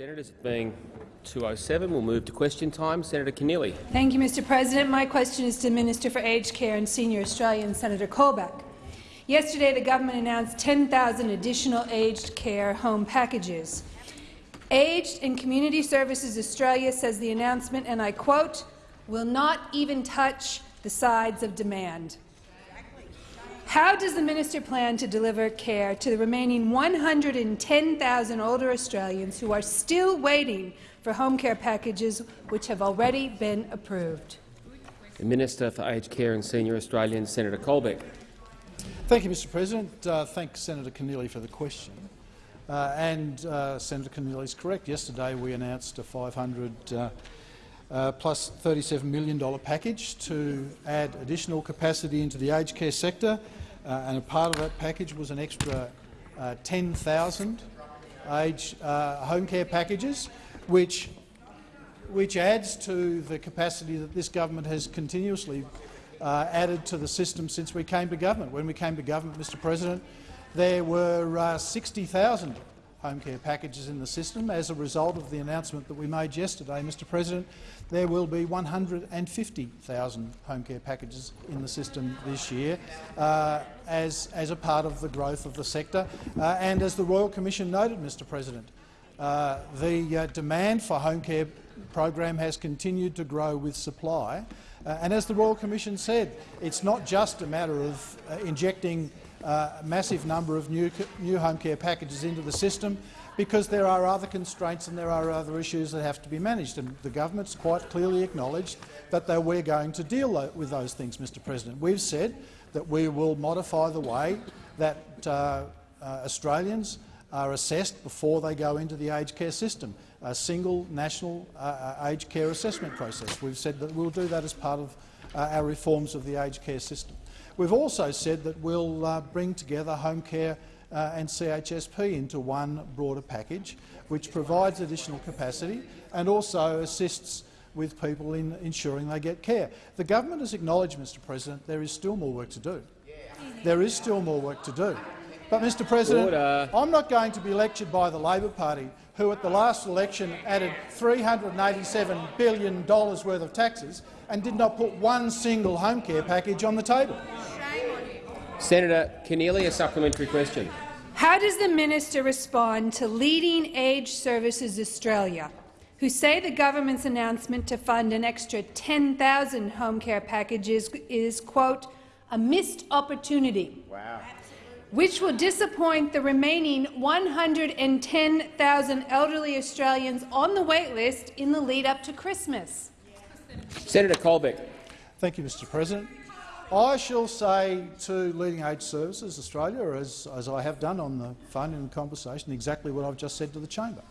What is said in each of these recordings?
Senators, being 207, we'll move to question time. Senator Keneally. Thank you, Mr President. My question is to the Minister for Aged Care and Senior Australian, Senator Colbeck. Yesterday, the government announced 10,000 additional aged care home packages. Aged and Community Services Australia says the announcement, and I quote, will not even touch the sides of demand. How does the minister plan to deliver care to the remaining 110,000 older Australians who are still waiting for home care packages which have already been approved? The Minister for Aged Care and Senior Australians, Senator Colbeck. Thank you, Mr President. Uh, thank Senator Keneally for the question. Uh, and uh, Senator Keneally is correct. Yesterday we announced a 500 uh, uh, plus $37 million package to add additional capacity into the aged care sector uh, and a part of that package was an extra uh, 10,000 age uh, home care packages, which, which adds to the capacity that this government has continuously uh, added to the system since we came to government. When we came to government, Mr President, there were uh, 60,000 home care packages in the system. As a result of the announcement that we made yesterday, Mr President, there will be 150,000 home care packages in the system this year uh, as, as a part of the growth of the sector. Uh, and as the Royal Commission noted, Mr President, uh, the uh, demand for home care program has continued to grow with supply. Uh, and as the Royal Commission said, it's not just a matter of uh, injecting a massive number of new, new home care packages into the system because there are other constraints and there are other issues that have to be managed. And the government's quite clearly acknowledged that we're going to deal with those things, Mr President. We've said that we will modify the way that uh, uh, Australians are assessed before they go into the aged care system, a single national uh, uh aged care assessment process. We've said that we'll do that as part of uh, our reforms of the aged care system. We've also said that we'll uh, bring together home care uh, and CHSP into one broader package, which provides additional capacity and also assists with people in ensuring they get care. The government has acknowledged, Mr President, there is still more work to do. There is still more work to do. But, Mr President, Order. I'm not going to be lectured by the Labor Party, who at the last election added $387 billion worth of taxes and did not put one single home care package on the table. Senator Keneally, a supplementary question. How does the minister respond to Leading Age Services Australia, who say the government's announcement to fund an extra 10,000 home care packages is, quote, a missed opportunity, wow. which will disappoint the remaining 110,000 elderly Australians on the waitlist in the lead-up to Christmas? Senator Colbeck. Thank you, Mr President. I shall say to Leading Age Services Australia, as, as I have done on the phone in the conversation, exactly what I've just said to the chamber.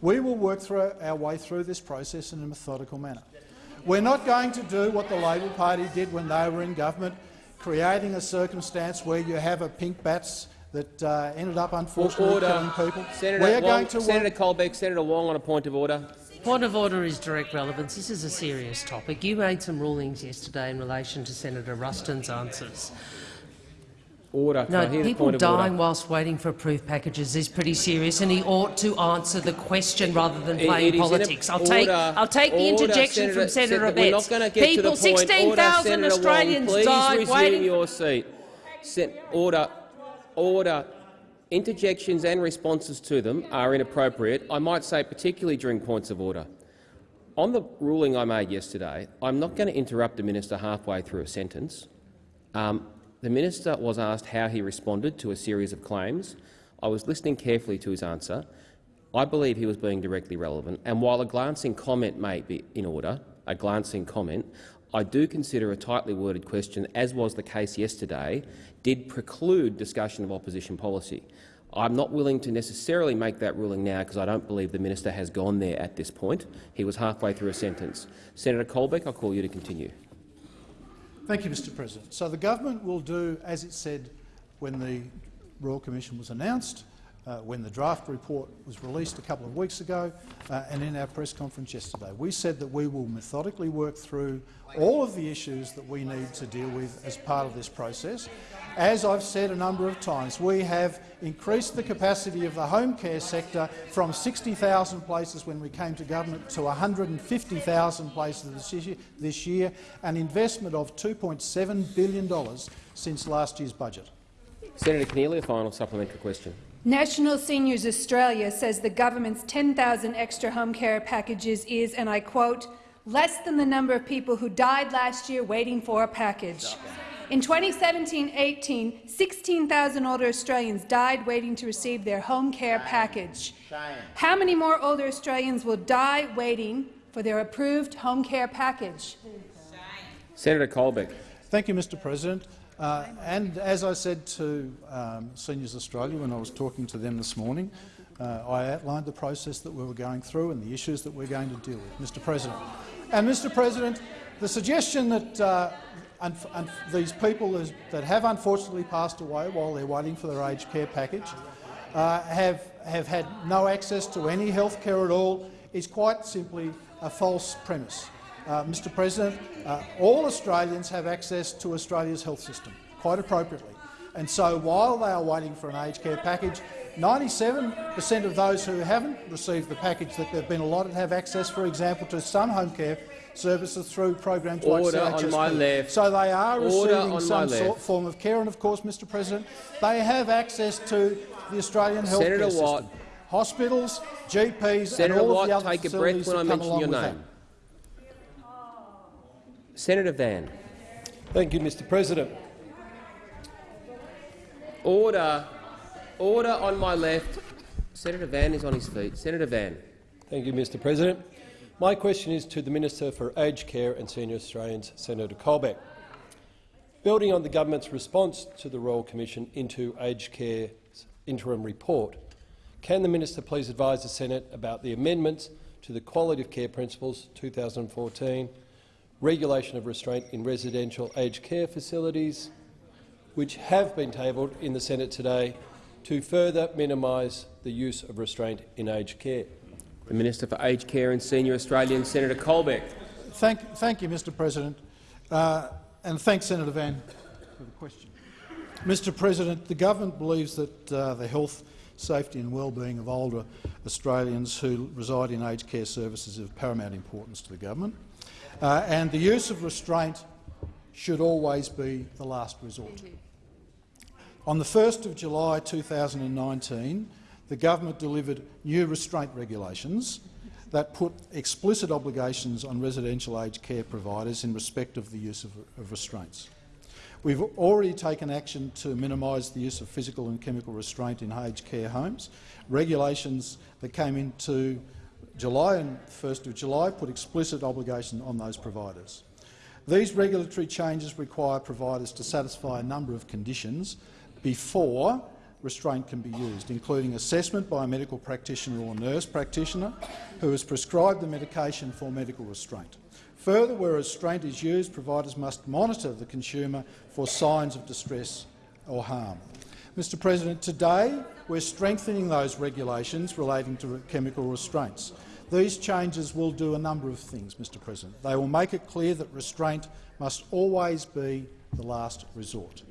We will work through our way through this process in a methodical manner. We're not going to do what the Labor Party did when they were in government, creating a circumstance where you have a pink bats that uh, ended up unfortunately order. killing people. Senator, Wong, Senator Colbeck, Senator Wong on a point of order. Point of order is direct relevance. This is a serious topic. You made some rulings yesterday in relation to Senator Ruston's answers. Order. No, people dying whilst waiting for approved packages is pretty serious, and he ought to answer the question rather than playing politics. I'll take, I'll take the interjection Senator, from Senator Abetz. We're not get people, 16,000 Australians Wong, died waiting. your seat. Sen order. Order. Interjections and responses to them are inappropriate, I might say particularly during points of order. On the ruling I made yesterday, I'm not going to interrupt the minister halfway through a sentence. Um, the minister was asked how he responded to a series of claims. I was listening carefully to his answer. I believe he was being directly relevant, and while a glancing comment may be in order, a glancing comment, I do consider a tightly worded question, as was the case yesterday, did preclude discussion of opposition policy. I'm not willing to necessarily make that ruling now because I don't believe the minister has gone there at this point. He was halfway through a sentence. Senator Colbeck, I call you to continue. Thank you, Mr President. So the government will do as it said when the Royal Commission was announced. uh, when the draft report was released a couple of weeks ago uh, and in our press conference yesterday. We said that we will methodically work through all of the issues that we need to deal with as part of this process. As I've said a number of times, we have increased the capacity of the home care sector from 60,000 places when we came to government to 150,000 places this year, this year, an investment of $2.7 billion since last year's budget. Senator Keneally, a final supplementary question. National Seniors Australia says the government's 10,000 extra home care packages is, and I quote, less than the number of people who died last year waiting for a package. In 2017-18, 16,000 older Australians died waiting to receive their home care package. How many more older Australians will die waiting for their approved home care package? Senator Colbeck. Thank you, Mr President. Uh, and as I said to um, Seniors Australia when I was talking to them this morning, uh, I outlined the process that we were going through and the issues that we're going to deal with, Mr President. And, Mr President, the suggestion that uh, and, and these people that have unfortunately passed away while they're waiting for their aged care package uh, have, have had no access to any health care at all is quite simply a false premise. Uh, Mr President, uh, all Australians have access to Australia's health system, quite appropriately. And so while they are waiting for an aged care package, 97 per cent of those who haven't received the package that they've been allotted have access, for example, to some home care services through programs Order like CHSP. on my left. So they are Order receiving some sort form of care, and of course, Mr. President, they have access to the Australian health Senator care Watt. system. Hospitals, GPs, Senator and all Watt, of the other take a breath when I mention your name. Senator Van. Thank you, Mr President. Order. Order on my left. Senator Van is on his feet. Senator Van. Thank you, Mr President. My question is to the Minister for Aged Care and Senior Australians, Senator Colbeck. Building on the government's response to the Royal Commission into Aged Care's interim report, can the minister please advise the Senate about the amendments to the Quality of Care Principles 2014, regulation of restraint in residential aged care facilities, which have been tabled in the Senate today to further minimise the use of restraint in aged care? The Minister for Aged Care and Senior Australians, Senator Colbeck. Thank, thank you, Mr President, uh, and thanks, Senator Van, for the question. Mr President, the government believes that uh, the health, safety and well-being of older Australians who reside in aged care services is of paramount importance to the government, uh, and the use of restraint should always be the last resort. On the 1st of July 2019, the government delivered new restraint regulations that put explicit obligations on residential aged care providers in respect of the use of, of restraints. We've already taken action to minimise the use of physical and chemical restraint in aged care homes. Regulations that came into July and 1st of July put explicit obligation on those providers. These regulatory changes require providers to satisfy a number of conditions before restraint can be used, including assessment by a medical practitioner or nurse practitioner who has prescribed the medication for medical restraint. Further, where restraint is used, providers must monitor the consumer for signs of distress or harm. Mr President, today we're strengthening those regulations relating to chemical restraints. These changes will do a number of things, Mr President. They will make it clear that restraint must always be the last resort.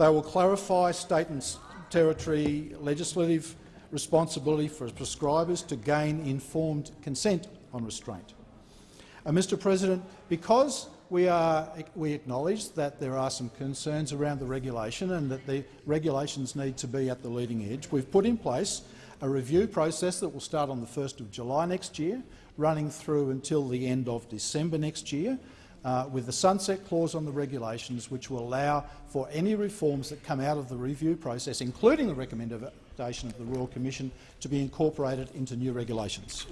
They will clarify state and territory legislative responsibility for prescribers to gain informed consent on restraint. And Mr President, because we, are, we acknowledge that there are some concerns around the regulation and that the regulations need to be at the leading edge, we've put in place a review process that will start on the 1st of July next year, running through until the end of December next year, uh, with the sunset clause on the regulations, which will allow for any reforms that come out of the review process, including the recommendation of the Royal Commission, to be incorporated into new regulations.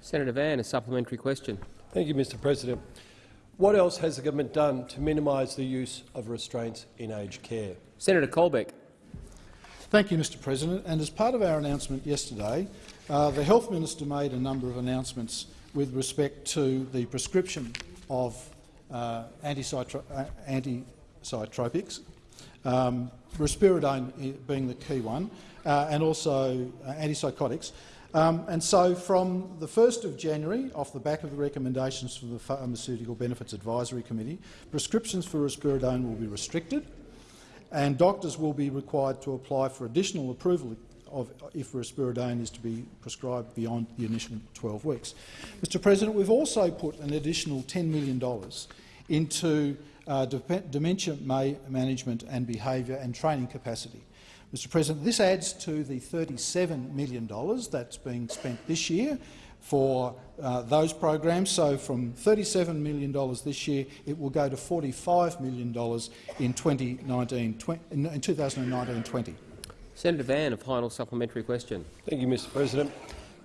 Senator Van, a supplementary question. Thank you, Mr President. What else has the government done to minimise the use of restraints in aged care? Senator Colbeck. Thank you, Mr President. And as part of our announcement yesterday, uh, the Health Minister made a number of announcements with respect to the prescription of uh, anticytropics um, risperidone being the key one, uh, and also uh, antipsychotics. Um, and so from the 1st of January, off the back of the recommendations from the Pharmaceutical Benefits Advisory Committee, prescriptions for risperidone will be restricted and doctors will be required to apply for additional approval of if risperidone is to be prescribed beyond the initial 12 weeks. Mr President, we've also put an additional $10 million into uh, dementia management and behaviour and training capacity. Mr President, this adds to the $37 million that's being spent this year for uh, those programs. So from $37 million this year, it will go to $45 million in, 2019, in 2019-20. Senator Van, a final supplementary question. Thank you, Mr President.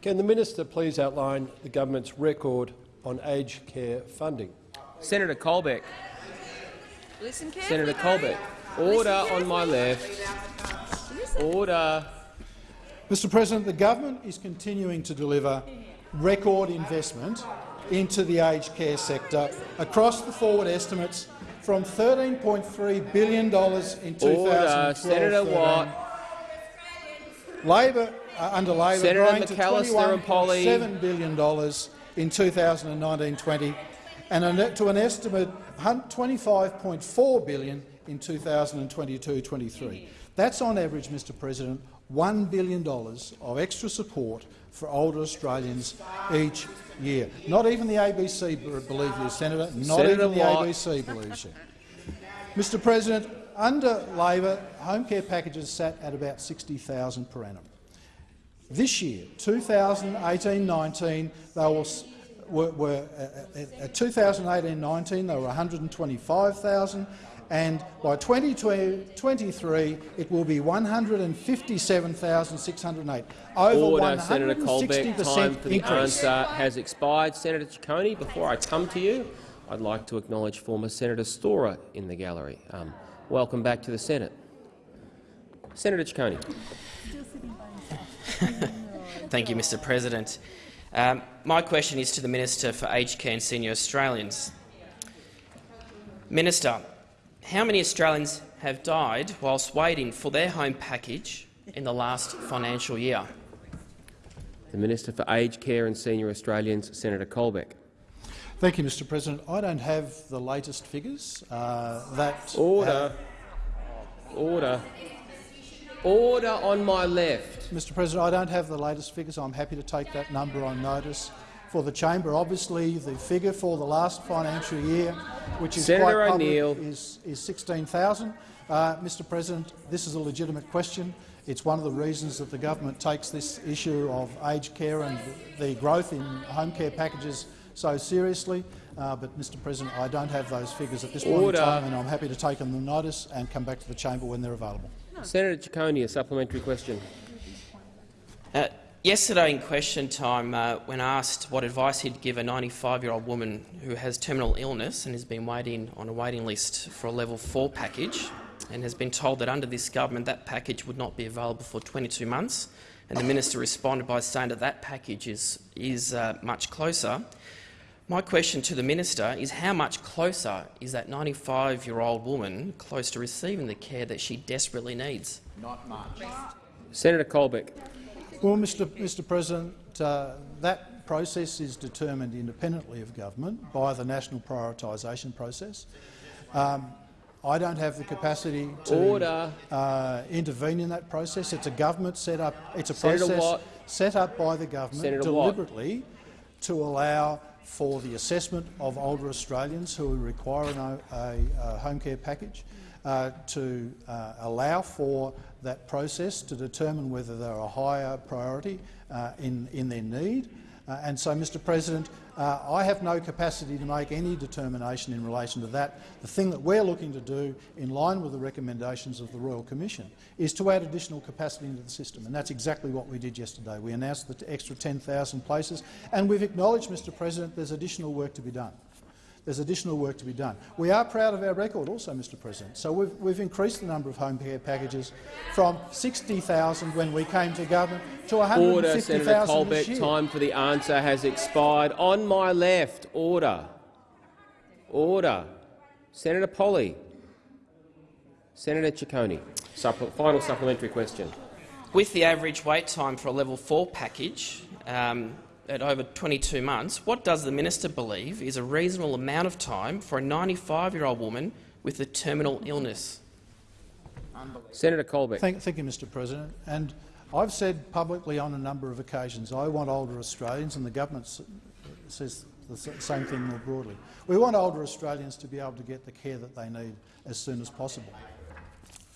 Can the minister please outline the government's record on aged care funding? Senator Colbeck. Listen Senator Colbeck. Order on my left. Order. Mr President, the government is continuing to deliver record investment into the aged care sector across the forward estimates from $13.3 billion in 2012 Senator Watt. Labor, uh, under Labor Senator growing McAllister to $21.7 billion in 2019-20 and to an estimate 25.4 billion in 2022-23. That's on average, Mr President, $1 billion of extra support for older Australians each year. Not even the ABC believes you, Senator. Not Senator even the. ABC believes you. Mr President, under Labor, home care packages sat at about 60,000 per annum. This year, 2018-19, they were, were, uh, uh at 2018-19 they were 125,000 and by 2023 it will be 157,608. Over Order, Senator Colbeck. Time for the increase. answer has expired. Senator Ciccone, before I come to you, I'd like to acknowledge former Senator Storer in the gallery. Um, welcome back to the Senate. Senator Ciccone. Thank you, Mr President. Um, my question is to the Minister for Aged Care and Senior Australians. Minister, how many Australians have died whilst waiting for their home package in the last financial year? The Minister for Aged Care and Senior Australians, Senator Colbeck. Thank you, Mr President. I don't have the latest figures. Uh, that Order. Order. Order on my left. Mr President, I don't have the latest figures. I'm happy to take that number on notice for the chamber. Obviously, the figure for the last financial year, which is Senator quite O'Neill. is, is 16,000. Uh, Mr President, this is a legitimate question. It's one of the reasons that the government takes this issue of aged care and the growth in home care packages so seriously. Uh, but, Mr President, I don't have those figures at this point in time, and I'm happy to take them on notice and come back to the chamber when they're available. Senator Ciccone, a supplementary question. Uh, Yesterday in question time, uh, when asked what advice he'd give a 95-year-old woman who has terminal illness and has been waiting on a waiting list for a level 4 package and has been told that under this government that package would not be available for 22 months, and the minister responded by saying that that package is, is uh, much closer. My question to the minister is how much closer is that 95-year-old woman close to receiving the care that she desperately needs? Not much. Senator Colbeck. Well, Mr. Mr. President, uh, that process is determined independently of government by the national prioritisation process. Um, I don't have the capacity to uh, intervene in that process. It's a government set up. It's a Senator process Watt. set up by the government Senator deliberately Watt. to allow for the assessment of older Australians who require a, a, a home care package, uh, to uh, allow for that process to determine whether they're a higher priority uh, in, in their need. Uh, and so, Mr President, uh, I have no capacity to make any determination in relation to that. The thing that we're looking to do, in line with the recommendations of the Royal Commission, is to add additional capacity into the system, and that's exactly what we did yesterday. We announced the extra 10,000 places, and we've acknowledged, Mr President, there's additional work to be done there's additional work to be done. We are proud of our record also, Mr President. So we've, we've increased the number of home care packages from 60,000 when we came to government to 150,000 Order, Senator Colbeck. Time for the answer has expired. On my left, order. Order. Senator Polley. Senator Ciccone, Supple final supplementary question. With the average wait time for a level 4 package um, at over 22 months, what does the minister believe is a reasonable amount of time for a 95-year-old woman with a terminal illness? Senator Colbeck. Thank, thank you, Mr President. And I've said publicly on a number of occasions I want older Australians, and the government says the same thing more broadly. We want older Australians to be able to get the care that they need as soon as possible.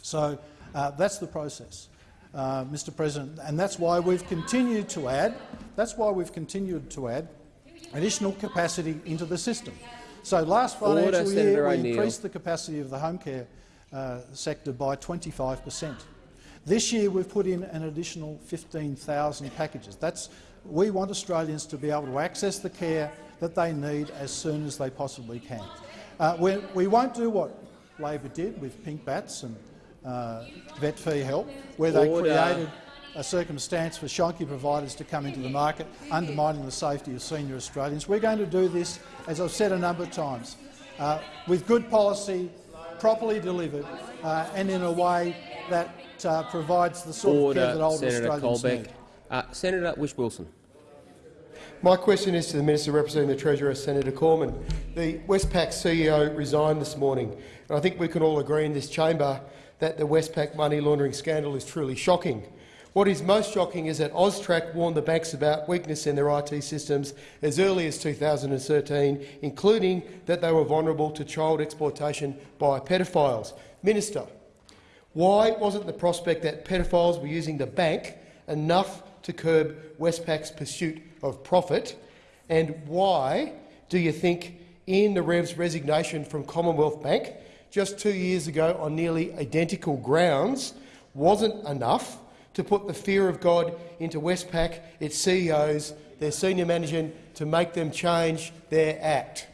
So uh, that's the process, uh, Mr President, and that's why we've continued to add. That's why we've continued to add additional capacity into the system. So last financial Order, year Senator we increased the capacity of the home care uh, sector by 25 per cent. This year we've put in an additional 15,000 packages. That's, we want Australians to be able to access the care that they need as soon as they possibly can. Uh, we, we, won't do what Labor did with pink bats and vet fee help, where they Order. created a circumstance for shonky providers to come into the market, undermining the safety of senior Australians. We're going to do this, as I've said a number of times, uh, with good policy, properly delivered, uh, and in a way that uh, provides the sort Order, of care that older Senator Australians Colbeck. need. Uh, Senator Whish-Wilson. My question is to the Minister representing the Treasurer, Senator Cormann. The Westpac CEO resigned this morning, and I think we can all agree in this chamber that the Westpac money laundering scandal is truly shocking. What is most shocking is that AUSTRAC warned the banks about weakness in their IT systems as early as 2013, including that they were vulnerable to child exploitation by pedophiles. Minister, why wasn't the prospect that pedophiles were using the bank enough to curb Westpac's pursuit of profit? And why do you think Ian Narev's resignation from Commonwealth Bank just two years ago on nearly identical grounds wasn't enough to put the fear of God into Westpac, its CEOs, their senior management, to make them change their act?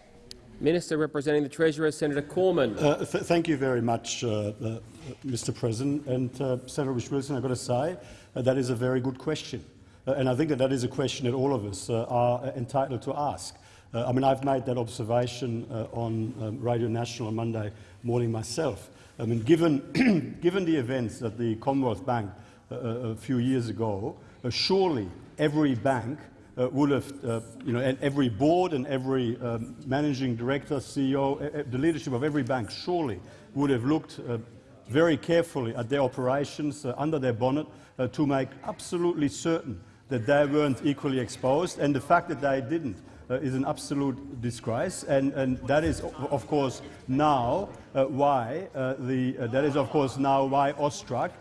Minister representing the Treasurer, Senator Cormann. Uh, th thank you very much, uh, uh, Mr. President. And uh, Senator Wilson, I've got to say uh, that is a very good question. Uh, and I think that that is a question that all of us are entitled to ask. I mean, I've made that observation on um, Radio National on Monday morning myself. I mean, given, given the events at the Commonwealth Bank a few years ago, surely every bank uh, would have, uh, you know, and every board and every um, managing director, CEO, the leadership of every bank surely would have looked uh, very carefully at their operations uh, under their bonnet uh, to make absolutely certain that they weren't equally exposed. And the fact that they didn't uh, is an absolute disgrace. And, and that is, of course, now why the, that is, of course, now why AUSTRAC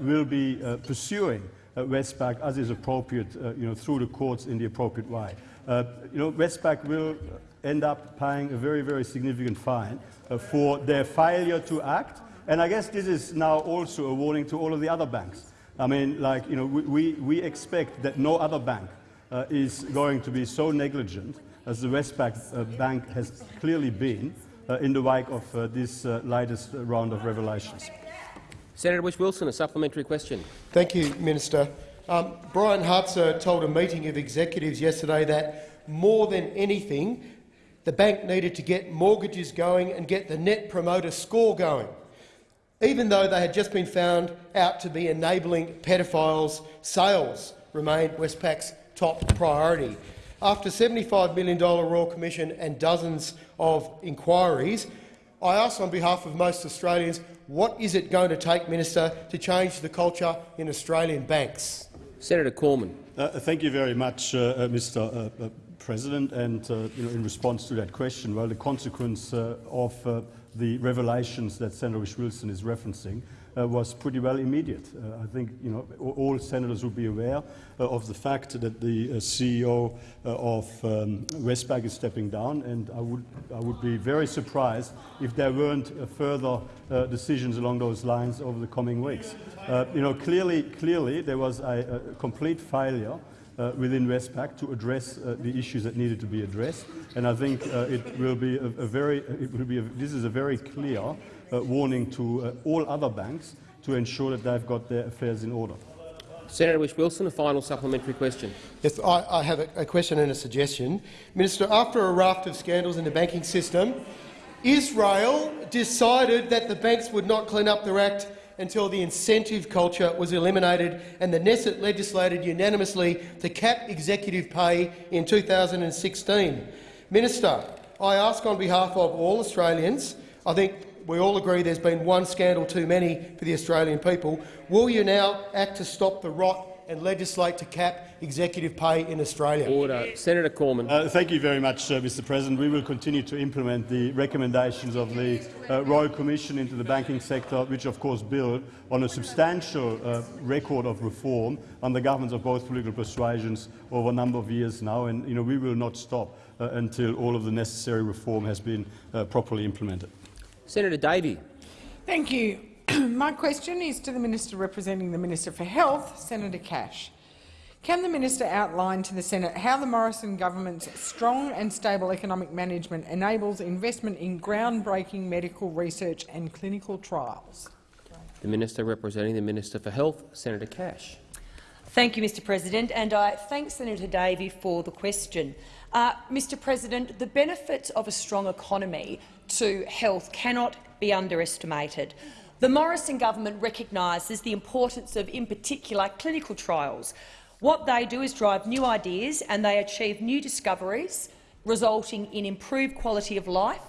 will be pursuing uh, Westpac as is appropriate uh, you know, through the courts in the appropriate way. Uh, you know, Westpac will end up paying a very, very significant fine for their failure to act. And I guess this is now also a warning to all of the other banks. I mean, like, you know, we, we expect that no other bank uh, is going to be so negligent as the Westpac uh, bank has clearly been uh, in the wake of this latest round of revelations. Senator Whish-Wilson, a supplementary question. Thank you, Minister. Um, Brian Hartzer told a meeting of executives yesterday that more than anything, the bank needed to get mortgages going and get the net promoter score going, even though they had just been found out to be enabling pedophiles. Sales remained Westpac's top priority. After $75 million Royal Commission and dozens of inquiries, I ask on behalf of most Australians, what is it going to take, Minister, to change the culture in Australian banks? Senator Cormann. Uh, thank you very much, uh, uh Mr. Uh, uh, President. And uh, you know, in response to that question, well, the consequence of the revelations that Senator Wilson is referencing uh, was pretty well immediate. Uh, I think you know, all senators would be aware uh, of the fact that the uh, CEO uh, of um, Westpac is stepping down, and I would, I would be very surprised if there weren't uh, further decisions along those lines over the coming weeks. you know, clearly, clearly there was a, a complete failure uh, within Westpac to address uh, the issues that needed to be addressed. And I think uh, it will be a, a very, it will be a, this is a very clear warning to uh, all other banks to ensure that they've got their affairs in order. Senator Whish-Wilson, a final supplementary question. Yes, I, I have a, a, question and a suggestion. Minister, after a raft of scandals in the banking system, Israel decided that the banks would not clean up their act until the incentive culture was eliminated and the Knesset legislated unanimously to cap executive pay in 2016. Minister, I ask on behalf of all Australians, I think we all agree there's been one scandal too many for the Australian people, will you now act to stop the rot and legislate to cap executive pay in Australia. Order. Senator Cormann. Uh, thank you very much, uh, Mr President. We will continue to implement the recommendations of the uh, Royal Commission into the banking sector, which of course build on a substantial uh, record of reform on the governments of both political persuasions over a number of years now. And you know, we will not stop uh, until all of the necessary reform has been uh, properly implemented. Senator Davey. Thank you. My question is to the Minister representing the Minister for Health, Senator Cash. Can the minister outline to the Senate how the Morrison government's strong and stable economic management enables investment in groundbreaking medical research and clinical trials? The minister representing the Minister for Health, Senator Cash. Thank you, Mr President, and I thank Senator Davey for the question. Uh, Mr President, the benefits of a strong economy to health cannot be underestimated. The Morrison government recognises the importance of, in particular, clinical trials. What they do is drive new ideas and they achieve new discoveries, resulting in improved quality of life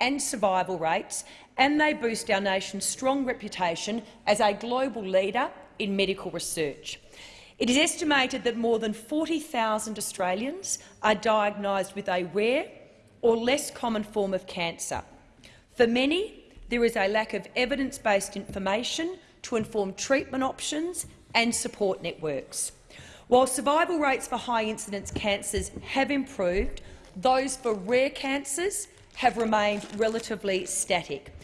and survival rates, and they boost our nation's strong reputation as a global leader in medical research. It is estimated that more than 40,000 Australians are diagnosed with a rare or less common form of cancer. For many, there is a lack of evidence-based information to inform treatment options and support networks. While survival rates for high-incidence cancers have improved, those for rare cancers have remained relatively static.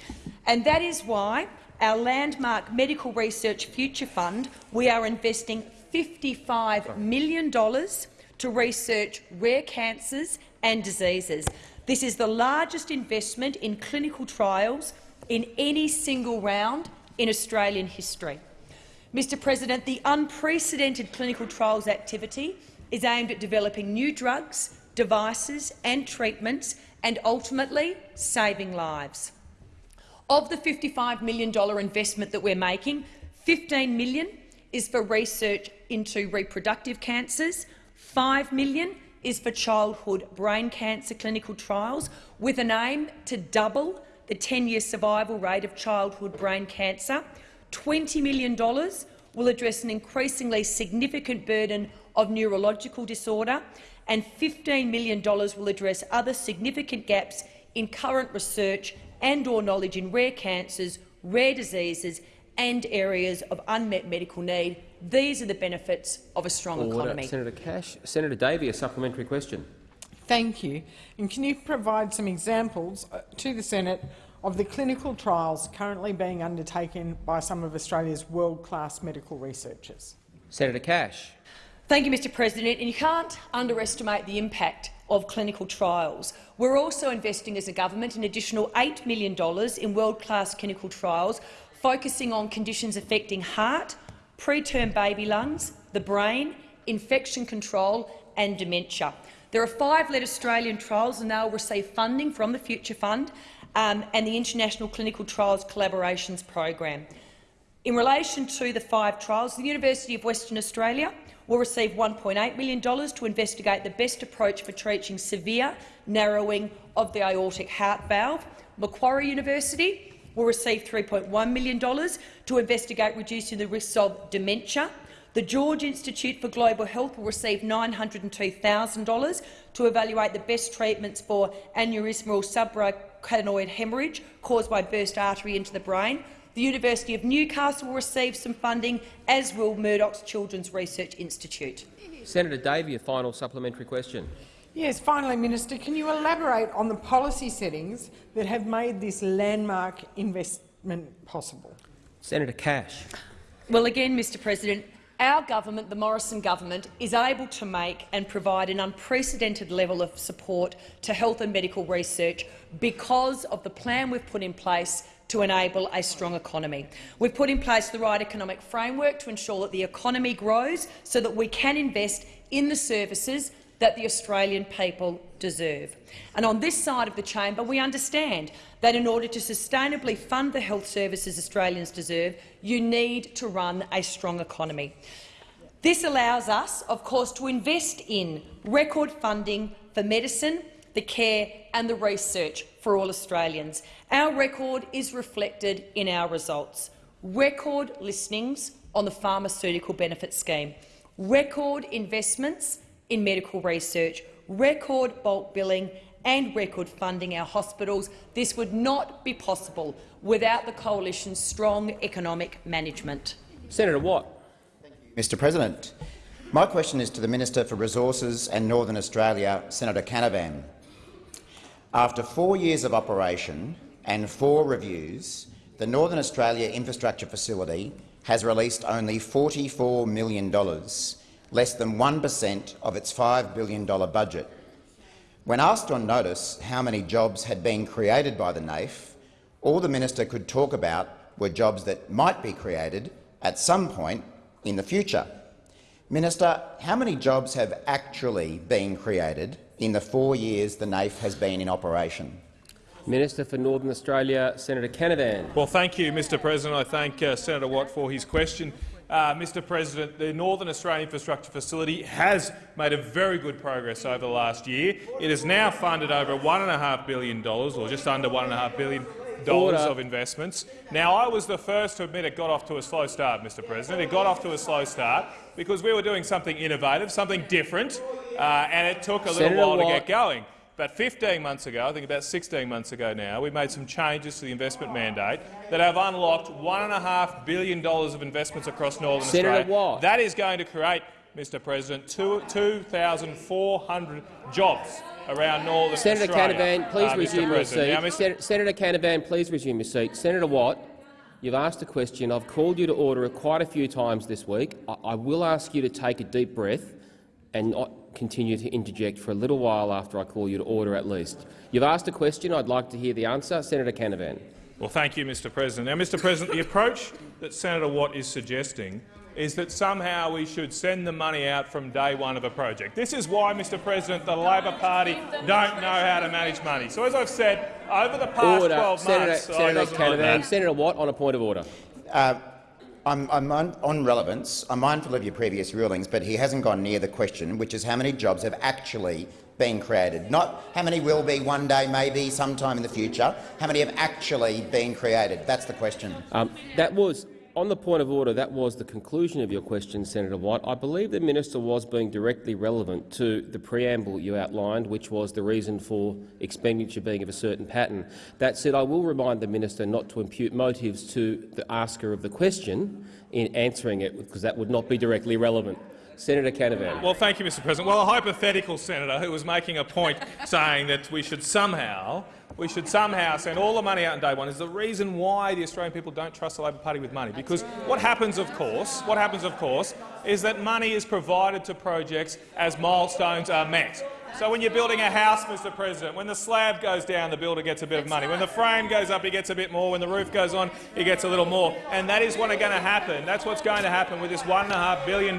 And that is why our landmark Medical Research Future Fund, we are investing $55 million to research rare cancers and diseases. This is the largest investment in clinical trials in any single round in Australian history. Mr President, the unprecedented clinical trials activity is aimed at developing new drugs, devices and treatments and ultimately saving lives. Of the $55 million investment that we're making, 15 million is for research into reproductive cancers, 5 million is for childhood brain cancer clinical trials, with an aim to double the 10-year survival rate of childhood brain cancer. $20 million will address an increasingly significant burden of neurological disorder, and $15 million will address other significant gaps in current research and or knowledge in rare cancers, rare diseases and areas of unmet medical need. These are the benefits of a strong Order. economy. Senator Cash. Senator Davey, a supplementary question. Thank you. And can you provide some examples uh, to the Senate of the clinical trials currently being undertaken by some of Australia's world-class medical researchers? Senator Cash. Thank you, Mr President. And you can't underestimate the impact of clinical trials. We're also investing as a government an additional $8 million in world-class clinical trials focusing on conditions affecting heart, preterm baby lungs, the brain, infection control and dementia. There are five led Australian trials and they will receive funding from the Future Fund um, and the International Clinical Trials Collaborations Program. In relation to the five trials, the University of Western Australia will receive $1.8 million to investigate the best approach for treating severe narrowing of the aortic heart valve. Macquarie University will receive $3.1 million to investigate reducing the risks of dementia the George Institute for Global Health will receive $902,000 to evaluate the best treatments for aneurysmal subarachnoid hemorrhage caused by burst artery into the brain. The University of Newcastle will receive some funding, as will Murdoch's Children's Research Institute. Senator Davey, a final supplementary question. Yes, finally, Minister, can you elaborate on the policy settings that have made this landmark investment possible? Senator Cash. Well, again, Mr President, our government, the Morrison government, is able to make and provide an unprecedented level of support to health and medical research because of the plan we've put in place to enable a strong economy. We've put in place the right economic framework to ensure that the economy grows so that we can invest in the services that the Australian people deserve. And on this side of the chamber, we understand that in order to sustainably fund the health services Australians deserve, you need to run a strong economy. This allows us, of course, to invest in record funding for medicine, the care and the research for all Australians. Our record is reflected in our results. Record listings on the pharmaceutical benefit scheme, record investments in medical research, record bulk billing and record funding our hospitals. This would not be possible without the Coalition's strong economic management. Senator Watt. Mr President, my question is to the Minister for Resources and Northern Australia, Senator Canavan. After four years of operation and four reviews, the Northern Australia Infrastructure Facility has released only $44 million, less than 1 per cent of its $5 billion budget. When asked on notice how many jobs had been created by the NAIF, all the minister could talk about were jobs that might be created at some point in the future. Minister, how many jobs have actually been created in the four years the NAIF has been in operation? Minister for Northern Australia, Senator Canavan. Well, thank you, Mr President. I thank uh, Senator Watt for his question. Uh, Mr President, the Northern Australian Infrastructure Facility has made a very good progress over the last year. It has now funded over $1.5 billion, or just under $1.5 billion of investments. Now, I was the first to admit it got off to a slow start, Mr President. It got off to a slow start because we were doing something innovative, something different, uh, and it took a little Senator while to get going. But 15 months ago, I think about 16 months ago now, we made some changes to the investment mandate that have unlocked $1.5 billion of investments across Northern Senator Australia. Watt. That is going to create, Mr President, 2,400 jobs around Northern Senator Australia. Canavan, please uh, resume your seat. Now, Sen Senator Canavan, please resume your seat. Senator Watt, you've asked a question. I've called you to order quite a few times this week. I, I will ask you to take a deep breath and continue to interject for a little while after I call you to order at least. You've asked a question. I'd like to hear the answer. Senator Canavan. Well, thank you, Mr President. Now, Mr President, the approach that Senator Watt is suggesting is that somehow we should send the money out from day one of a project. This is why, Mr President, the Labor Party don't know how to manage money. So, as I've said, over the past Order. 12 Senator, months— Oh, Senator doesn't like Canavan. Senator Watt, on a point of order. Uh, I'm, I'm on, on relevance. I'm mindful of your previous rulings, but he hasn't gone near the question, which is how many jobs have actually been created. Not how many will be one day, maybe, sometime in the future. How many have actually been created? That's the question. Um, that was on the point of order. That was the conclusion of your question, Senator White. I believe the minister was being directly relevant to the preamble you outlined, which was the reason for expenditure being of a certain pattern. That said, I will remind the minister not to impute motives to the asker of the question in answering it, because that would not be directly relevant. Senator Canavan. Well, thank you, Mr President. Well, a hypothetical senator who was making a point saying that we should somehow we should somehow send all the money out on day one is the reason why the Australian people don't trust the Labor Party with money. Because what happens, of course, what happens, of course, is that money is provided to projects as milestones are met. So when you're building a house, Mr President, when the slab goes down, the builder gets a bit of money. When the frame goes up, he gets a bit more. When the roof goes on, he gets a little more. And that is what's going to happen. That's what's going to happen with this $1.5 billion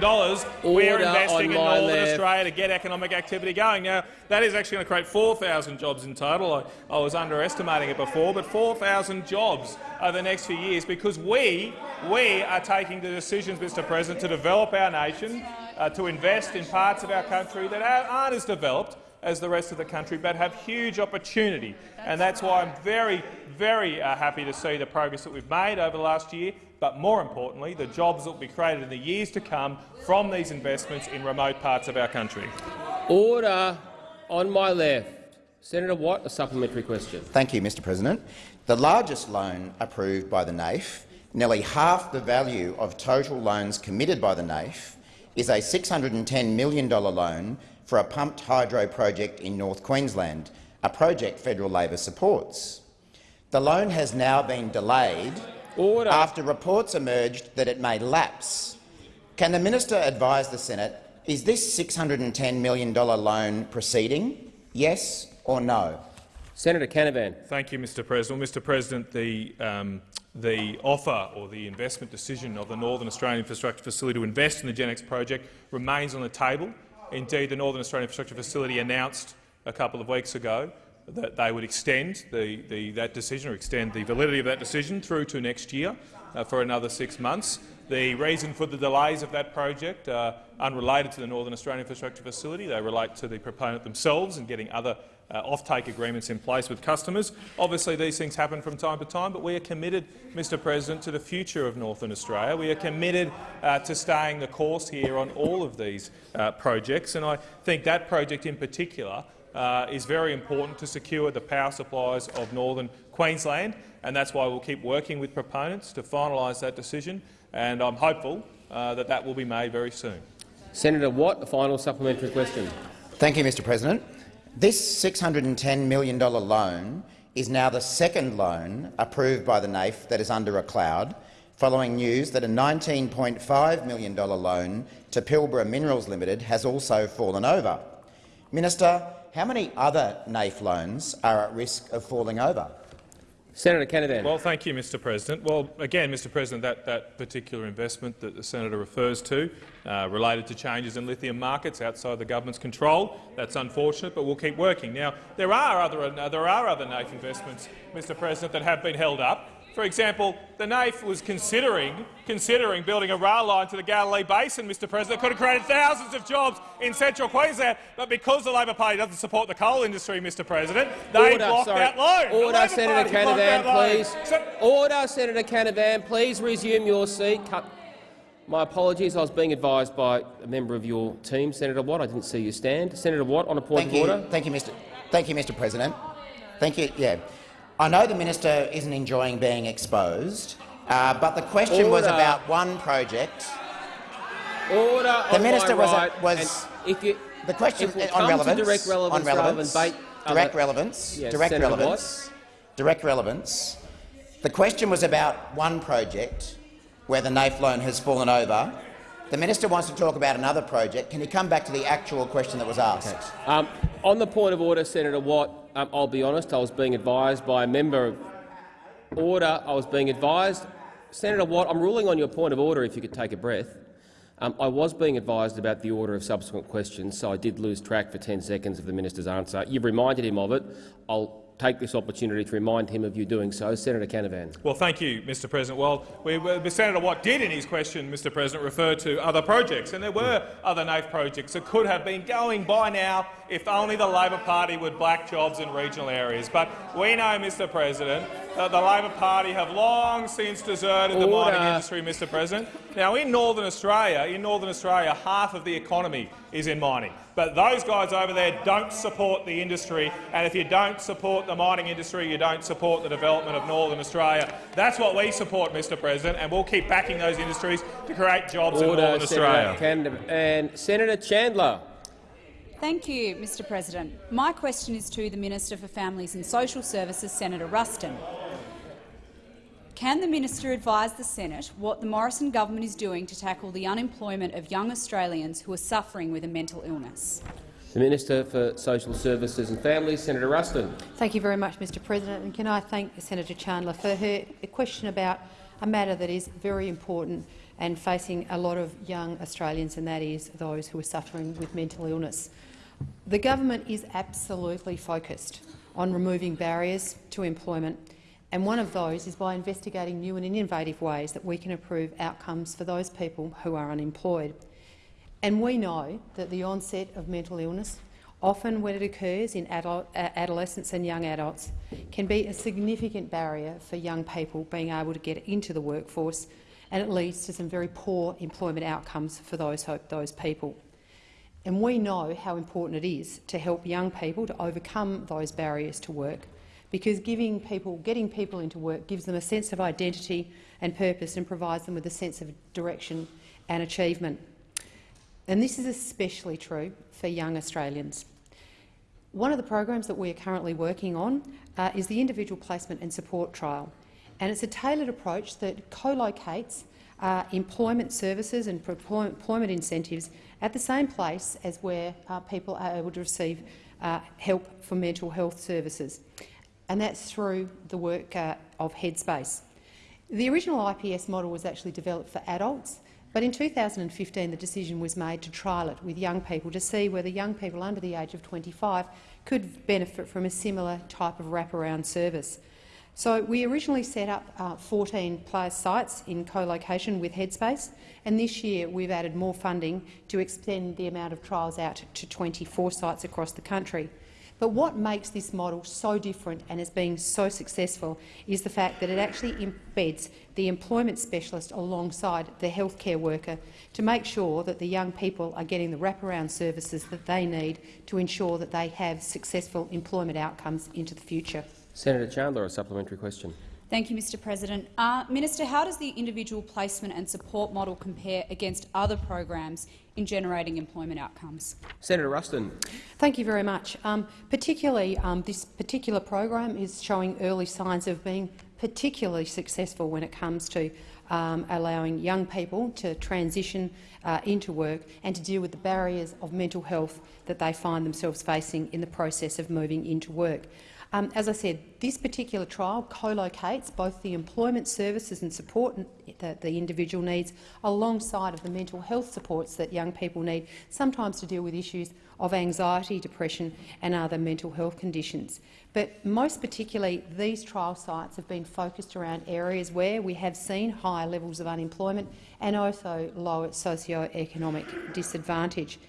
we're investing in Northern left. Australia to get economic activity going. Now, that is actually going to create 4,000 jobs in total. I, I was underestimating it before, but 4,000 jobs over the next few years because we, we are taking the decisions, Mr President, to develop our nation, uh, to invest in parts of our country that are- aren't as developed as the rest of the country, but have huge opportunity. And that's why I'm very, very uh, happy to see the progress that we've made over the last year, but more importantly, the jobs that will be created in the years to come from these investments in remote parts of our country. Order on my left. Senator Watt, a supplementary question. Thank you, Mr President. The largest loan approved by the NAIF, nearly half the value of total loans committed by the NAIF, is a $610 million loan for a pumped hydro project in North Queensland, a project federal Labor supports. The loan has now been delayed Order. after reports emerged that it may lapse. Can the minister advise the Senate, is this $610 million loan proceeding? Yes or no? Senator Canavan. Thank you, Mr President. Mr President, the, um, the offer or the investment decision of the Northern Australian Infrastructure Facility to invest in the Genex project remains on the table. Indeed, the Northern Australian Infrastructure Facility announced a couple of weeks ago that they would extend the, the, that decision or extend the validity of that decision through to next year uh, for another six months. The reason for the delays of that project are unrelated to the Northern Australian Infrastructure Facility. They relate to the proponent themselves and getting other uh, off-take agreements in place with customers. Obviously, these things happen from time to time, but we are committed, Mr President, to the future of Northern Australia. We are committed uh, to staying the course here on all of these uh, projects, and I think that project in particular uh, is very important to secure the power supplies of northern Queensland, and that's why we'll keep working with proponents to finalise that decision, and I'm hopeful uh, that that will be made very soon. Senator Watt, a final supplementary question. Thank you, Mr President. This $610 million loan is now the second loan approved by the NAIF that is under a cloud, following news that a $19.5 million loan to Pilbara Minerals Limited has also fallen over. Minister, how many other NAIF loans are at risk of falling over? Senator Canavan. Well, thank you, Mr President. Well, again, Mr President, that, that particular investment that the senator refers to uh, related to changes in lithium markets outside the government's control. That's unfortunate, but we'll keep working. Now, there are other, uh, there are other NAIF investments, Mr President, that have been held up. For example, the NAIF was considering, considering building a rail line to the Galilee Basin, Mr President. It could have created thousands of jobs in central Queensland, but because the Labor Party doesn't support the coal industry, Mr President, they Order, blocked sorry. that loan. Order, Senator Canavan, please. Order, Senator Canavan. Please resume your seat. Cut. My apologies. I was being advised by a member of your team, Senator Watt. I didn't see you stand. Senator Watt, on a point Thank of you. order. Thank you, Mr. Thank you, Mr. President. Thank you. Yeah. I know the minister isn't enjoying being exposed, uh, but the question was about one project. Order The minister was, right, was if you the question we'll on relevance, direct relevance on relevance, bait direct relevance, Yes, direct Senator relevance, direct relevance. The question was about one project where the NAIF loan has fallen over. The minister wants to talk about another project. Can you come back to the actual question that was asked? Um, on the point of order, Senator Watt, um, I'll be honest, I was being advised by a member of order. I was being advised. Senator Watt, I'm ruling on your point of order if you could take a breath. Um, I was being advised about the order of subsequent questions, so I did lose track for 10 seconds of the minister's answer. You've reminded him of it. I'll take this opportunity to remind him of you doing so. Senator Canavan. Well, thank you, Mr President. Well, we, we, Senator Watt did in his question, Mr President, refer to other projects, and there were other NAIF projects that could have been going by now if only the Labor Party would black jobs in regional areas. But we know, Mr President, that the Labor Party have long since deserted the mining industry, Mr President. Now, in Northern Australia, in Northern Australia, half of the economy is in mining. But those guys over there don't support the industry, and if you don't support the mining industry, you don't support the development of Northern Australia. That's what we support, Mr President, and we'll keep backing those industries to create jobs in Northern Senator Australia. Canavan. And Senator Chandler. Thank you, Mr President. My question is to the Minister for Families and Social Services, Senator Ruston. Can the minister advise the Senate what the Morrison government is doing to tackle the unemployment of young Australians who are suffering with a mental illness? The Minister for Social Services and Families, Senator Ruston. Thank you very much, Mr President. And can I thank Senator Chandler for her question about a matter that is very important and facing a lot of young Australians, and that is those who are suffering with mental illness. The government is absolutely focused on removing barriers to employment, and one of those is by investigating new and innovative ways that we can improve outcomes for those people who are unemployed. And we know that the onset of mental illness, often when it occurs in uh, adolescents and young adults, can be a significant barrier for young people being able to get into the workforce, and it leads to some very poor employment outcomes for those, those people. And we know how important it is to help young people to overcome those barriers to work, because giving people, getting people into work gives them a sense of identity and purpose and provides them with a sense of direction and achievement. And this is especially true for young Australians. One of the programs that we are currently working on uh, is the Individual Placement and Support Trial. And it's a tailored approach that co-locates uh, employment services and employment incentives at the same place as where uh, people are able to receive uh, help for mental health services. And that's through the work uh, of Headspace. The original IPS model was actually developed for adults, But in 2015 the decision was made to trial it with young people to see whether young people under the age of 25 could benefit from a similar type of wraparound service. So we originally set up uh, 14 plus sites in co-location with Headspace, and this year we've added more funding to extend the amount of trials out to 24 sites across the country. But what makes this model so different and has been so successful is the fact that it actually embeds the employment specialist alongside the healthcare worker to make sure that the young people are getting the wraparound services that they need to ensure that they have successful employment outcomes into the future. Senator Chandler, a supplementary question. Thank you, Mr President. Uh, Minister, how does the individual placement and support model compare against other programs in generating employment outcomes? Senator Ruston. Thank you very much. Um, particularly, um, this particular program is showing early signs of being particularly successful when it comes to um, allowing young people to transition uh, into work and to deal with the barriers of mental health that they find themselves facing in the process of moving into work. Um, as I said, this particular trial co-locates both the employment services and support that the individual needs alongside of the mental health supports that young people need, sometimes to deal with issues of anxiety, depression and other mental health conditions. But most particularly, these trial sites have been focused around areas where we have seen higher levels of unemployment and also lower socio-economic disadvantage.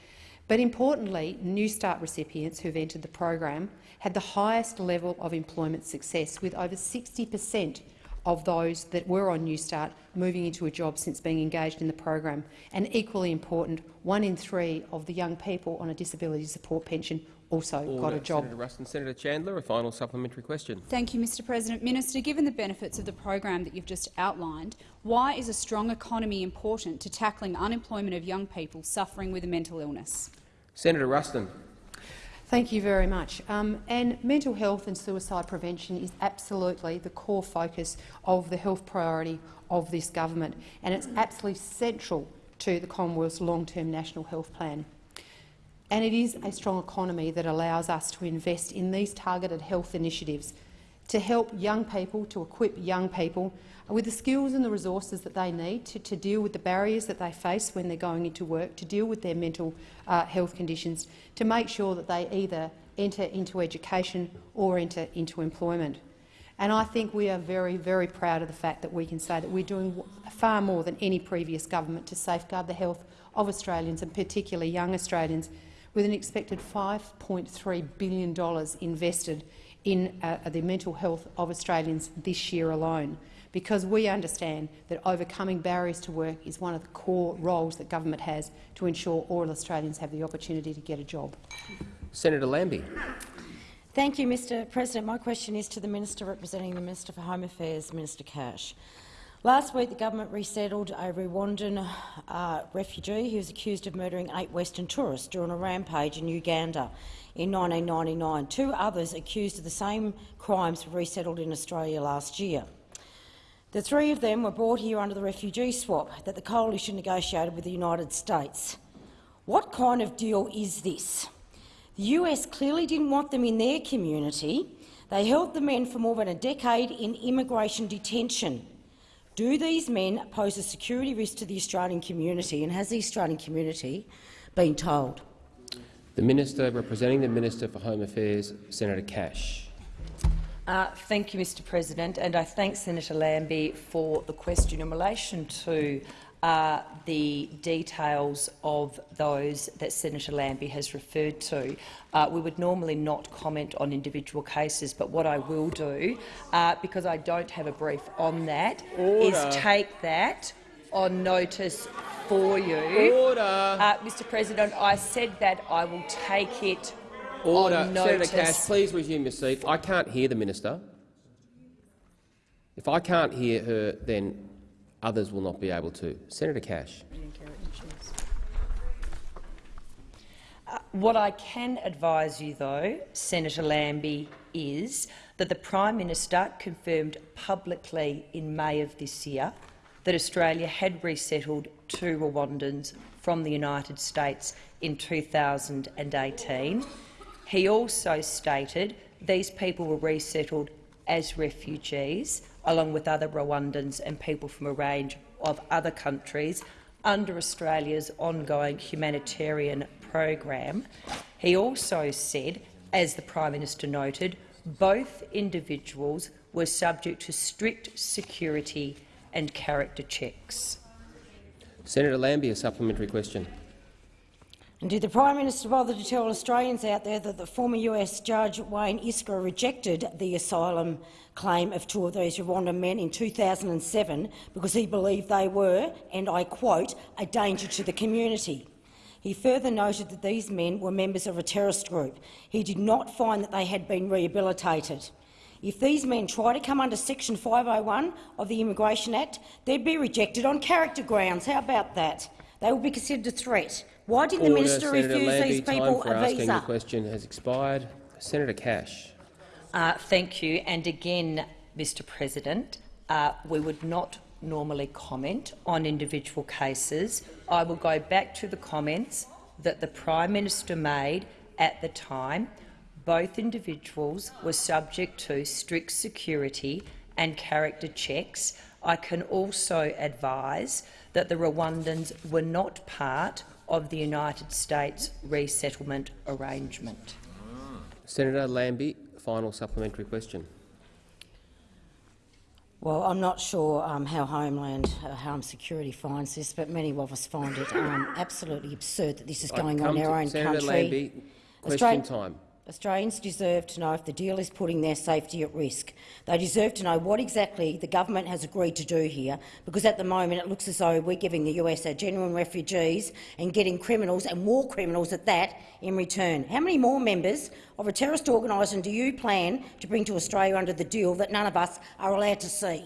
But importantly, Newstart recipients who have entered the program had the highest level of employment success, with over 60 per cent of those that were on Newstart moving into a job since being engaged in the program. And equally important, one in three of the young people on a disability support pension also Order. got a job. Senator Ruston. Senator Chandler, a final supplementary question. Thank you, Mr President. Minister, given the benefits of the program that you've just outlined, why is a strong economy important to tackling unemployment of young people suffering with a mental illness? Senator Ruston. Thank you very much. Um, and mental health and suicide prevention is absolutely the core focus of the health priority of this government, and it's absolutely central to the Commonwealth's long-term national health plan. And it is a strong economy that allows us to invest in these targeted health initiatives to help young people, to equip young people with the skills and the resources that they need to, to deal with the barriers that they face when they're going into work, to deal with their mental uh, health conditions, to make sure that they either enter into education or enter into employment. And I think we are very, very proud of the fact that we can say that we're doing far more than any previous government to safeguard the health of Australians, and particularly young Australians, with an expected $5.3 billion invested in uh, the mental health of Australians this year alone because we understand that overcoming barriers to work is one of the core roles that government has to ensure all Australians have the opportunity to get a job. Senator Lambie. Thank you, Mr President. My question is to the Minister representing the Minister for Home Affairs, Minister Cash. Last week, the government resettled a Rwandan uh, refugee who was accused of murdering eight Western tourists during a rampage in Uganda in 1999. Two others accused of the same crimes were resettled in Australia last year. The three of them were brought here under the refugee swap that the coalition negotiated with the United States. What kind of deal is this? The US clearly didn't want them in their community. They held the men for more than a decade in immigration detention. Do these men pose a security risk to the Australian community, and has the Australian community been told? The Minister representing the Minister for Home Affairs, Senator Cash. Uh, thank you, Mr President, and I thank Senator Lambie for the question in relation to uh, the details of those that Senator Lambie has referred to. Uh, we would normally not comment on individual cases, but what I will do, uh, because I don't have a brief on that, Order. is take that on notice for you. Order. Uh, Mr President, I said that I will take it Order. Senator Cash, please resume your seat. I can't hear the minister. If I can't hear her, then others will not be able to. Senator Cash. Uh, what I can advise you, though, Senator Lambie, is that the Prime Minister confirmed publicly in May of this year that Australia had resettled two Rwandans from the United States in 2018 he also stated these people were resettled as refugees, along with other Rwandans and people from a range of other countries, under Australia's ongoing humanitarian program. He also said, as the Prime Minister noted, both individuals were subject to strict security and character checks. Senator Lambie, a supplementary question. And did the Prime Minister bother to tell Australians out there that the former US Judge Wayne Iskra rejected the asylum claim of two of these Rwandan men in 2007 because he believed they were, and I quote, a danger to the community? He further noted that these men were members of a terrorist group. He did not find that they had been rehabilitated. If these men try to come under Section 501 of the Immigration Act, they'd be rejected on character grounds. How about that? They would be considered a threat. Why did Order, the minister Senator refuse Lambie, these people time for a asking visa? the question has expired. Senator Cash. Uh, thank you. And again, Mr President, uh, we would not normally comment on individual cases. I will go back to the comments that the Prime Minister made at the time. Both individuals were subject to strict security and character checks. I can also advise that the Rwandans were not part of the United States resettlement arrangement. Senator Lambie, final supplementary question. Well, I'm not sure um, how Homeland uh, Home Security finds this, but many of us find it um, absolutely absurd that this is going on in our to own Senator country. Lambie, question Australia- time. Australians deserve to know if the deal is putting their safety at risk. They deserve to know what exactly the government has agreed to do here, because at the moment it looks as though we're giving the US our genuine refugees and getting criminals, and war criminals at that, in return. How many more members of a terrorist organisation do you plan to bring to Australia under the deal that none of us are allowed to see?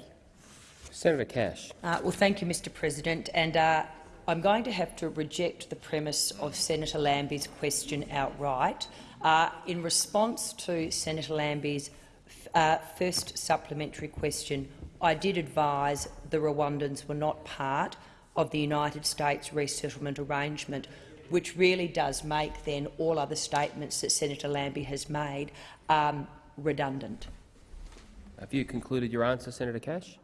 Senator Cash. Uh, well, thank you, Mr President. And uh, I'm going to have to reject the premise of Senator Lambie's question outright. Uh, in response to Senator Lambie's uh, first supplementary question, I did advise the Rwandans were not part of the United States resettlement arrangement, which really does make then all other statements that Senator Lambie has made um, redundant. Have you concluded your answer, Senator Cash?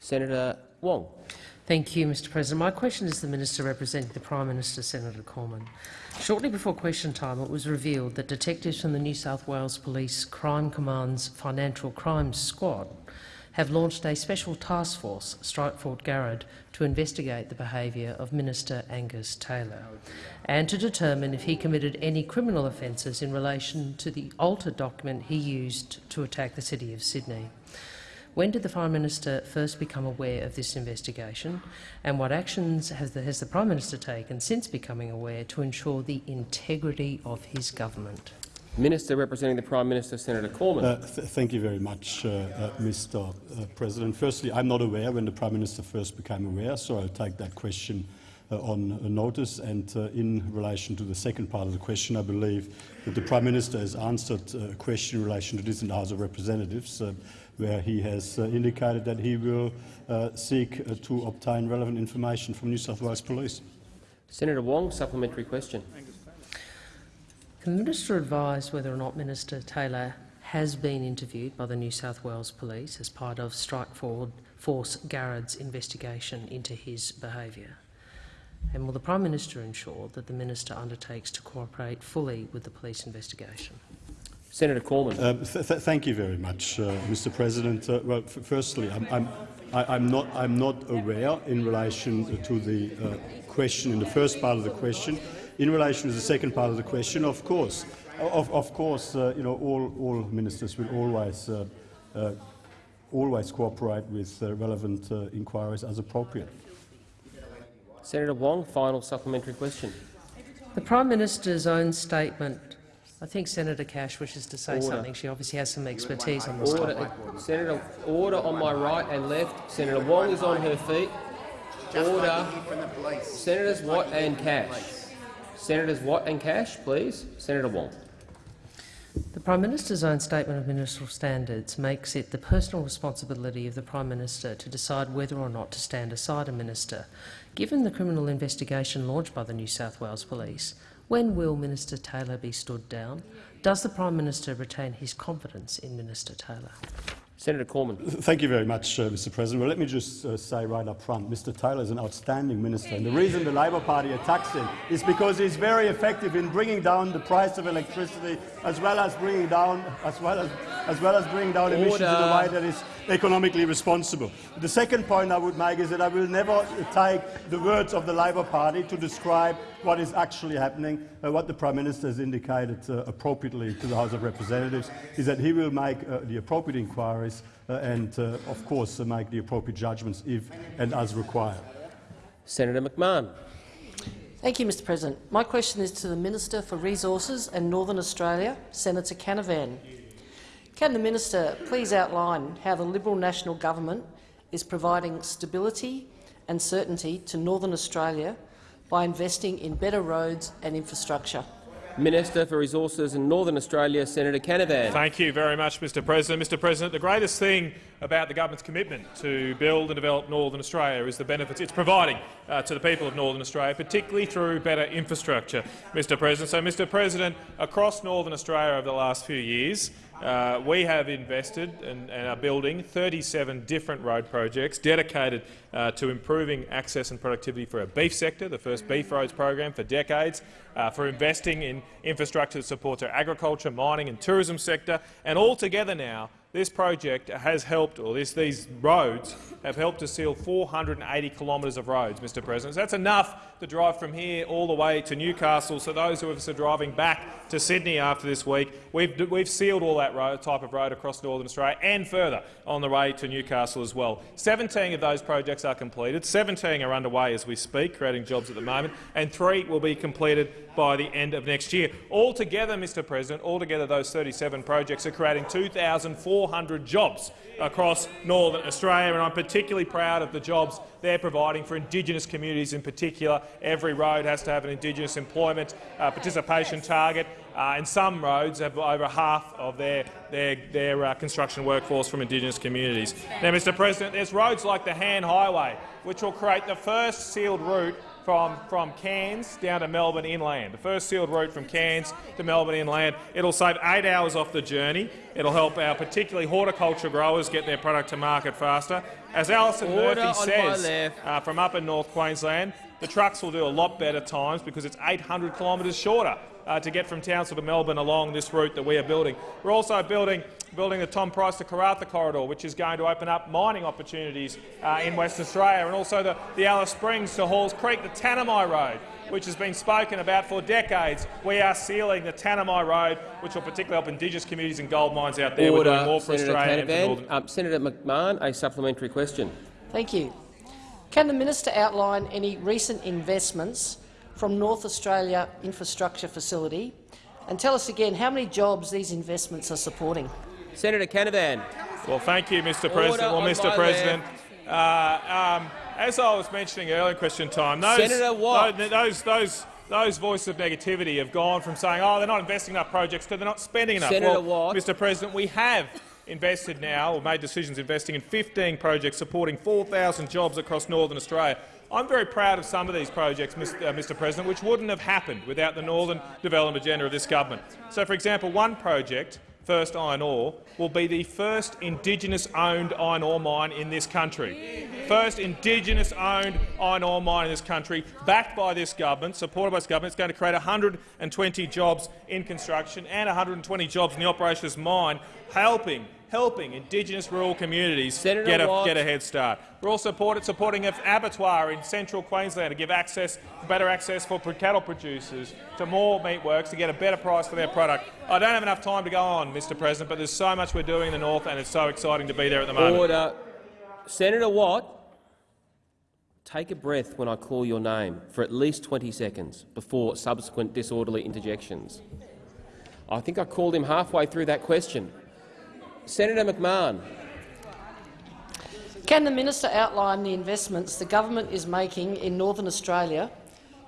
Senator Wong. Thank you, Mr President. My question is to the Minister representing the Prime Minister, Senator Cormann. Shortly before question time, it was revealed that detectives from the New South Wales Police Crime Command's Financial Crimes Squad have launched a special task force, Strike Force Garrad, to investigate the behaviour of Minister Angus Taylor and to determine if he committed any criminal offences in relation to the altered document he used to attack the City of Sydney. When did the Prime Minister first become aware of this investigation, and what actions has the, has the Prime Minister taken since becoming aware to ensure the integrity of his government? Minister representing the Prime Minister, Senator Cormann. Uh, th thank you very much, uh, uh, Mr uh, President. Firstly, I'm not aware when the Prime Minister first became aware, so I'll take that question uh, on notice. And uh, in relation to the second part of the question, I believe that the Prime Minister has answered uh, a question in relation to this in the House of Representatives, uh, where he has uh, indicated that he will uh, seek uh, to obtain relevant information from New South Wales Police. Senator Wong, supplementary question. Can the minister advise whether or not Minister Taylor has been interviewed by the New South Wales Police as part of Strike Forward Force Garrad's investigation into his behaviour? And will the Prime Minister ensure that the minister undertakes to cooperate fully with the police investigation? Senator Cormann. Uh, th th thank you very much, uh, Mr. President. Uh, well, firstly, I'm, I'm, I, I'm, not, I'm not aware in relation to the uh, question in the first part of the question. In relation to the second part of the question, of course, of, of course, uh, you know, all, all ministers will always, uh, uh, always cooperate with uh, relevant uh, inquiries as appropriate. Senator Wong, final supplementary question. The Prime Minister's own statement I think Senator Cash wishes to say Order. something. She obviously has some expertise on this Order, topic. Senator, order on my right and left. Senator Wong is on her feet. Order. Senators Watt and Cash. Senators Watt and Cash, please. Senator Wong. The Prime Minister's own statement of ministerial standards makes it the personal responsibility of the Prime Minister to decide whether or not to stand aside a minister. Given the criminal investigation launched by the New South Wales Police, when will Minister Taylor be stood down? Does the Prime Minister retain his confidence in Minister Taylor? Senator Cormann. Thank you very much, uh, Mr President. Well, let me just uh, say right up front, Mr Taylor is an outstanding minister, and the reason the Labor Party attacks him is because he's very effective in bringing down the price of electricity, as well as bringing down, as well as, as well as bringing down emissions in a way that is economically responsible. The second point I would make is that I will never take the words of the Labor Party to describe what is actually happening. Uh, what the Prime Minister has indicated uh, appropriately to the House of Representatives is that he will make uh, the appropriate inquiries uh, and, uh, of course, uh, make the appropriate judgments if and as required. Senator McMahon. Thank you, Mr President. My question is to the Minister for Resources and Northern Australia, Senator Canavan. Can the minister please outline how the Liberal National Government is providing stability and certainty to Northern Australia by investing in better roads and infrastructure? Minister for Resources in Northern Australia, Senator Canavan. Thank you very much, Mr President. Mr President, the greatest thing about the government's commitment to build and develop Northern Australia is the benefits it's providing uh, to the people of Northern Australia, particularly through better infrastructure, Mr President. So, Mr President, across Northern Australia over the last few years, uh, we have invested and, and, are building 37 different road projects dedicated uh, to improving access and productivity for our beef sector, the first beef roads program for decades, uh, for investing in infrastructure that supports our agriculture, mining and tourism sector, and altogether now this project has helped, or this, these roads have helped to seal 480 kilometres of roads, Mr President. So that's enough to drive from here all the way to Newcastle. So those who are driving back to Sydney after this week, we've, we've sealed all that road, type of road across Northern Australia and further on the way to Newcastle as well. 17 of those projects are completed, 17 are underway as we speak, creating jobs at the moment, and three will be completed by the end of next year. Altogether, Mr President, altogether those 37 projects are creating 2,400 jobs across Northern Australia, and I'm particularly proud of the jobs they're providing for Indigenous communities in particular. Every road has to have an Indigenous employment uh, participation target, uh, and some roads have over half of their, their, their uh, construction workforce from Indigenous communities. Now, Mr President, there's roads like the Hann Highway, which will create the first sealed route from, from Cairns down to Melbourne inland. The first sealed route from Cairns to Melbourne inland. It'll save eight hours off the journey. It'll help our particularly horticulture growers get their product to market faster. As Alison Murphy says uh, from up in North Queensland, the trucks will do a lot better times because it's 800 kilometres shorter uh, to get from Townsville to Melbourne along this route that we are building. We're also building building the Tom Price to Karratha corridor, which is going to open up mining opportunities uh, in Western Australia, and also the, the Alice Springs to Halls Creek, the Tanami Road, which has been spoken about for decades. We are sealing the Tanami Road, which will particularly help Indigenous communities and gold mines out there. Order, We're doing more for Senator Australia and for Canavan. Northern Um, Senator McMahon, a supplementary question. Thank you. Can the minister outline any recent investments from North Australia Infrastructure Facility and tell us again how many jobs these investments are supporting? Senator Canavan. Well, thank you, Mr. Order President. Well, Mr. President, uh, um, as I was mentioning earlier in question time, those, Senator Watt. those, those, those, those voices of negativity have gone from saying, "Oh, they're not investing enough projects," to they're not spending enough. Senator well, Watt. Mr. President, we have invested now, or made decisions investing in 15 projects supporting 4,000 jobs across Northern Australia. I'm very proud of some of these projects, Mr. Uh, Mr. President, which wouldn't have happened without the Northern Development Agenda of this government. So, for example, one project First Iron Ore, will be the first Indigenous-owned iron ore mine in this country. First Indigenous-owned iron ore mine in this country, backed by this government, supported by this government. It's going to create 120 jobs in construction and 120 jobs in the operation of this mine, helping helping Indigenous rural communities Senator get a, get a head start. We're also supported, supporting an abattoir in central Queensland to give access, better access for cattle producers to more meatworks to get a better price for their product. I don't have enough time to go on, Mr President, but there's so much we're doing in the north and it's so exciting to be there at the moment. Order. Senator Watt, take a breath when I call your name for at least 20 seconds before subsequent disorderly interjections. I think I called him halfway through that question. Senator McMahon. Can the minister outline the investments the government is making in Northern Australia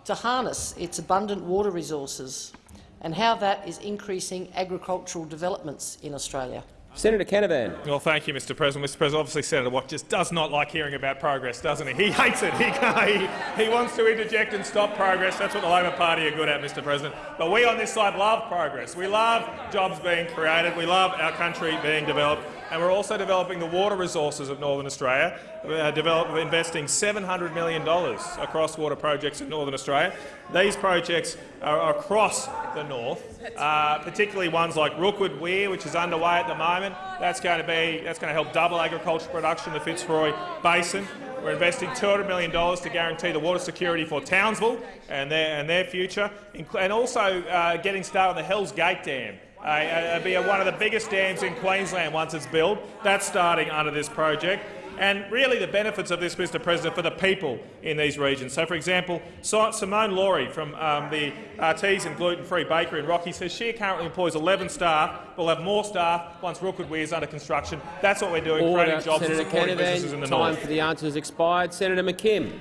to harness its abundant water resources and how that is increasing agricultural developments in Australia? Senator Canavan. Well, thank you, Mr. President. Mr. President, obviously Senator Watt just does not like hearing about progress, doesn't he? He hates it. He, he, he wants to interject and stop progress. That's what the Labor Party are good at, Mr. President. But we on this side love progress. We love jobs being created. We love our country being developed. And we're also developing the water resources of Northern Australia, uh, investing $700 million across water projects in Northern Australia. These projects are across the north, uh, particularly ones like Rookwood Weir, which is underway at the moment. That's going to be that's going to help double agricultural production in the Fitzroy Basin. We're investing $200 million to guarantee the water security for Townsville and their, and their future, and also uh, getting started on the Hells Gate Dam. Uh, it'll be one of the biggest dams in Queensland once it's built. That's starting under this project. And really the benefits of this, Mr President, for the people in these regions. So, for example, Simone Laurie from um, the Artesian Gluten-Free Bakery in Rocky says she currently employs 11 staff. We'll have more staff once Rookwood Weir is under construction. That's what we're doing, Order. creating jobs Senator and supporting Canavan, businesses in the time north. for the answers expired. Senator McKim.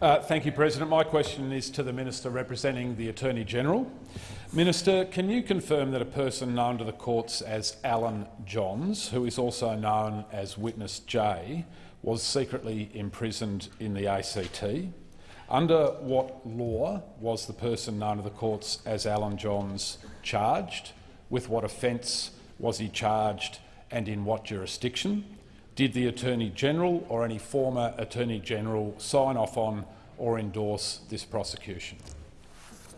Uh, thank you, President. My question is to the Minister representing the Attorney-General. Minister, can you confirm that a person known to the courts as Alan Johns, who is also known as Witness J, was secretly imprisoned in the ACT? Under what law was the person known to the courts as Alan Johns charged? With what offence was he charged and in what jurisdiction? Did the Attorney-General or any former Attorney-General sign off on or endorse this prosecution?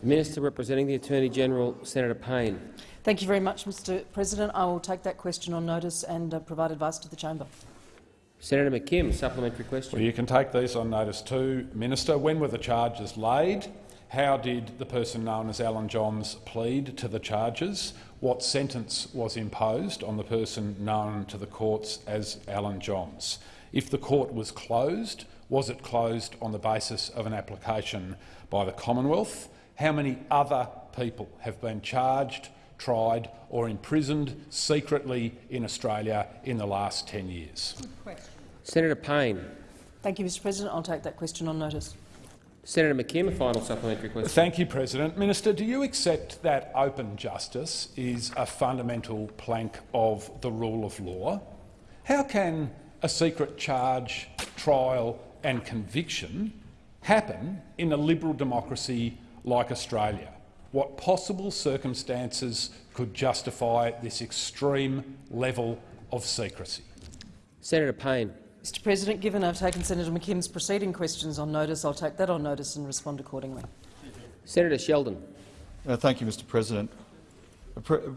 Minister representing the Attorney-General, Senator Payne. Thank you very much, Mr President. I will take that question on notice and uh, provide advice to the chamber. Senator McKim, supplementary question. Well, you can take these on notice too, Minister. When were the charges laid? How did the person known as Alan Johns plead to the charges? What sentence was imposed on the person known to the courts as Alan Johns? If the court was closed, was it closed on the basis of an application by the Commonwealth? How many other people have been charged, tried or imprisoned secretly in Australia in the last 10 years? Senator Payne. Thank you, Mr President. I'll take that question on notice. Senator McKim, a final supplementary question. Thank you, President. Minister, do you accept that open justice is a fundamental plank of the rule of law? How can a secret charge, trial and conviction happen in a liberal democracy like Australia? What possible circumstances could justify this extreme level of secrecy? Senator Payne. Mr President, given I've taken Senator McKim's preceding questions on notice, I'll take that on notice and respond accordingly. Senator Sheldon. Uh, thank you, Mr President.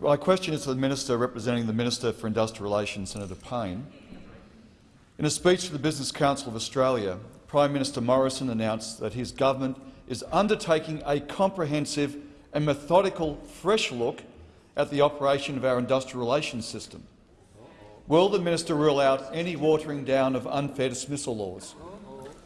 My question is to the Minister representing the Minister for Industrial Relations, Senator Payne. In a speech to the Business Council of Australia, Prime Minister Morrison announced that his government is undertaking a comprehensive and methodical fresh look at the operation of our industrial relations system. Will the minister rule out any watering down of unfair dismissal laws?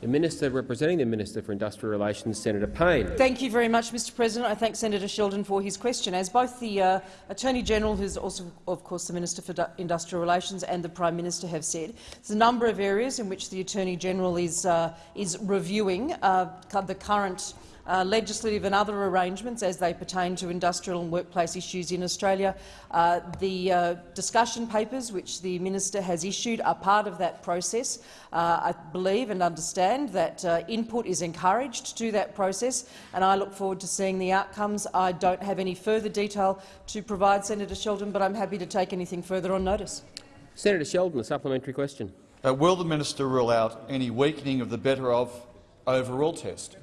The Minister representing the Minister for Industrial Relations, Senator Payne. Thank you very much, Mr President. I thank Senator Sheldon for his question. As both the uh, Attorney-General, who is also, of course, the Minister for Industrial Relations, and the Prime Minister have said, there's a number of areas in which the Attorney-General is, uh, is reviewing uh, the current uh, legislative and other arrangements as they pertain to industrial and workplace issues in Australia. Uh, the uh, discussion papers which the minister has issued are part of that process. Uh, I believe and understand that uh, input is encouraged to that process, and I look forward to seeing the outcomes. I don't have any further detail to provide Senator Sheldon, but I'm happy to take anything further on notice. Senator Sheldon, a supplementary question. Uh, will the minister rule out any weakening of the better off overall test?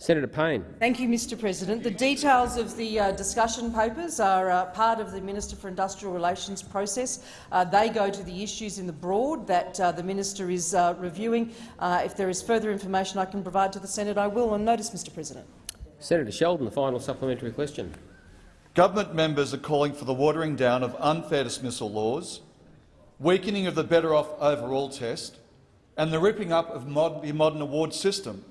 Senator Payne. Thank you, Mr President. The details of the uh, discussion papers are uh, part of the Minister for Industrial Relations process. Uh, they go to the issues in the broad that uh, the minister is uh, reviewing. Uh, if there is further information I can provide to the Senate, I will on notice, Mr President. Senator Sheldon, the final supplementary question. Government members are calling for the watering down of unfair dismissal laws, weakening of the better off overall test and the ripping up of mod the modern award system.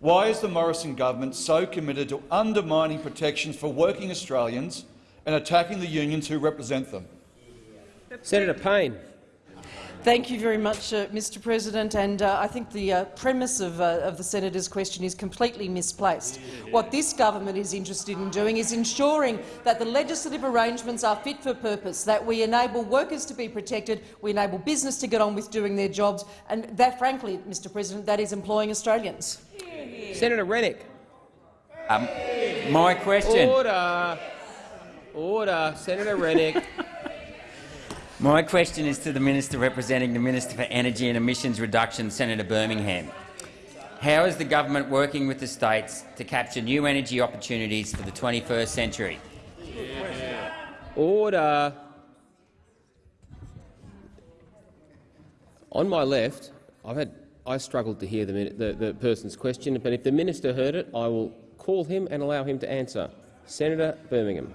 Why is the Morrison government so committed to undermining protections for working Australians and attacking the unions who represent them? Senator Payne. Thank you very much, uh, Mr President. And uh, I think the uh, premise of, uh, of, the senator's question is completely misplaced. What this government is interested in doing is ensuring that the legislative arrangements are fit for purpose, that we enable workers to be protected, we enable business to get on with doing their jobs, and that, frankly, Mr President, that is employing Australians. Senator Rennick. Um, my question. Order. Order. Senator Rennick. My question is to the Minister representing the Minister for Energy and Emissions Reduction, Senator Birmingham. How is the government working with the states to capture new energy opportunities for the 21st century? Order. On my left, I've had I struggled to hear the, the, the person's question, but if the minister heard it, I will call him and allow him to answer. Senator Birmingham.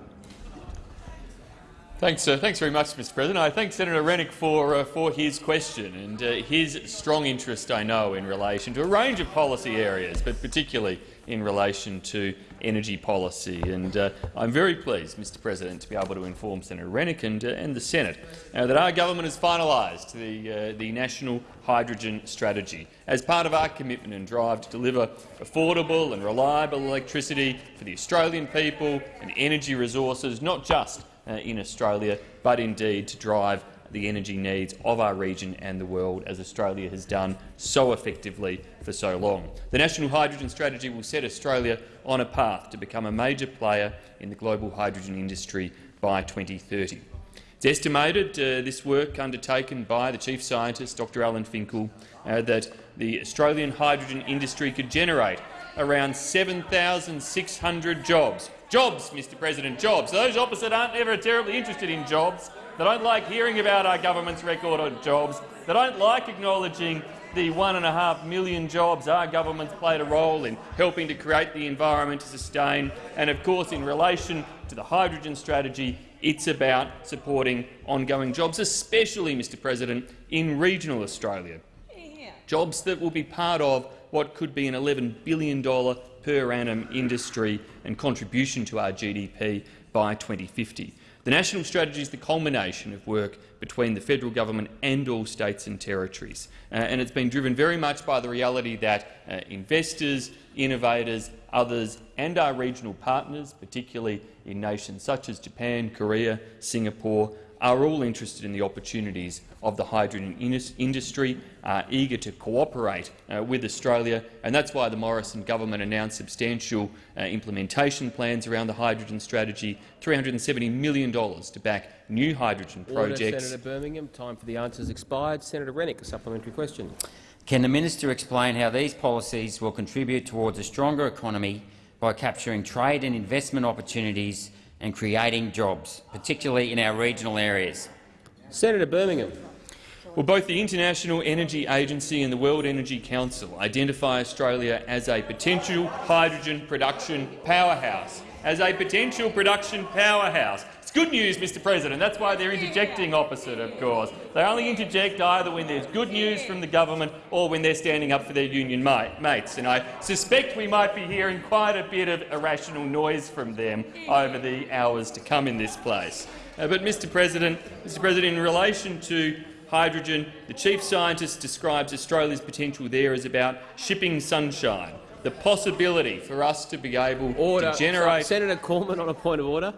Thanks, uh, thanks very much, Mr. President. I thank Senator Rennick for uh, for his question and uh, his strong interest, I know, in relation to a range of policy areas, but particularly in relation to energy policy. And uh, I'm very pleased, Mr. President, to be able to inform Senator Rennick and, uh, and the Senate uh, that our government has finalised the the national hydrogen strategy as part of our commitment and drive to deliver affordable and reliable electricity for the Australian people and energy resources, not just uh, in Australia, but indeed to drive the energy needs of our region and the world, as Australia has done so effectively for so long. The National Hydrogen Strategy will set Australia on a path to become a major player in the global hydrogen industry by 2030. It's estimated, uh, this work undertaken by the Chief Scientist, Dr Alan Finkel, uh, that the Australian hydrogen industry could generate around 7,600 jobs Jobs, Mr President, jobs. Those opposite aren't ever terribly interested in jobs. They don't like hearing about our government's record on jobs. They don't like acknowledging the one and a half million jobs our government's played a role in helping to create the environment to sustain. And of course, in relation to the hydrogen strategy, it's about supporting ongoing jobs, especially, Mr President, in regional Australia. Jobs that will be part of what could be an $11 billion per annum industry and contribution to our GDP by 2050. The national strategy is the culmination of work between the federal government and all states and territories, uh, and it's been driven very much by the reality that uh, investors, innovators, others and our regional partners, particularly in nations such as Japan, Korea, Singapore, are all interested in the opportunities of the hydrogen industry, are eager to cooperate uh, with Australia, and that's why the Morrison government announced substantial uh, implementation plans around the hydrogen strategy, $370 million to back new hydrogen projects. Senator Birmingham. Time for the answers expired. Senator Rennick, a supplementary question. Can the minister explain how these policies will contribute towards a stronger economy by capturing trade and investment opportunities and creating jobs, particularly in our regional areas. Senator Birmingham. Well, both the International Energy Agency and the World Energy Council identify Australia as a potential hydrogen production powerhouse. As a potential production powerhouse good news, Mr President. That's why they're interjecting opposite, of course. They only interject either when there's good news from the government or when they're standing up for their union mates. And I suspect we might be hearing quite a bit of irrational noise from them over the hours to come in this place. Uh, but, Mr President, Mr President, in relation to hydrogen, the chief scientist describes Australia's potential there as about shipping sunshine, the possibility for us to be able order. to generate— Senator Cormann on a point of order.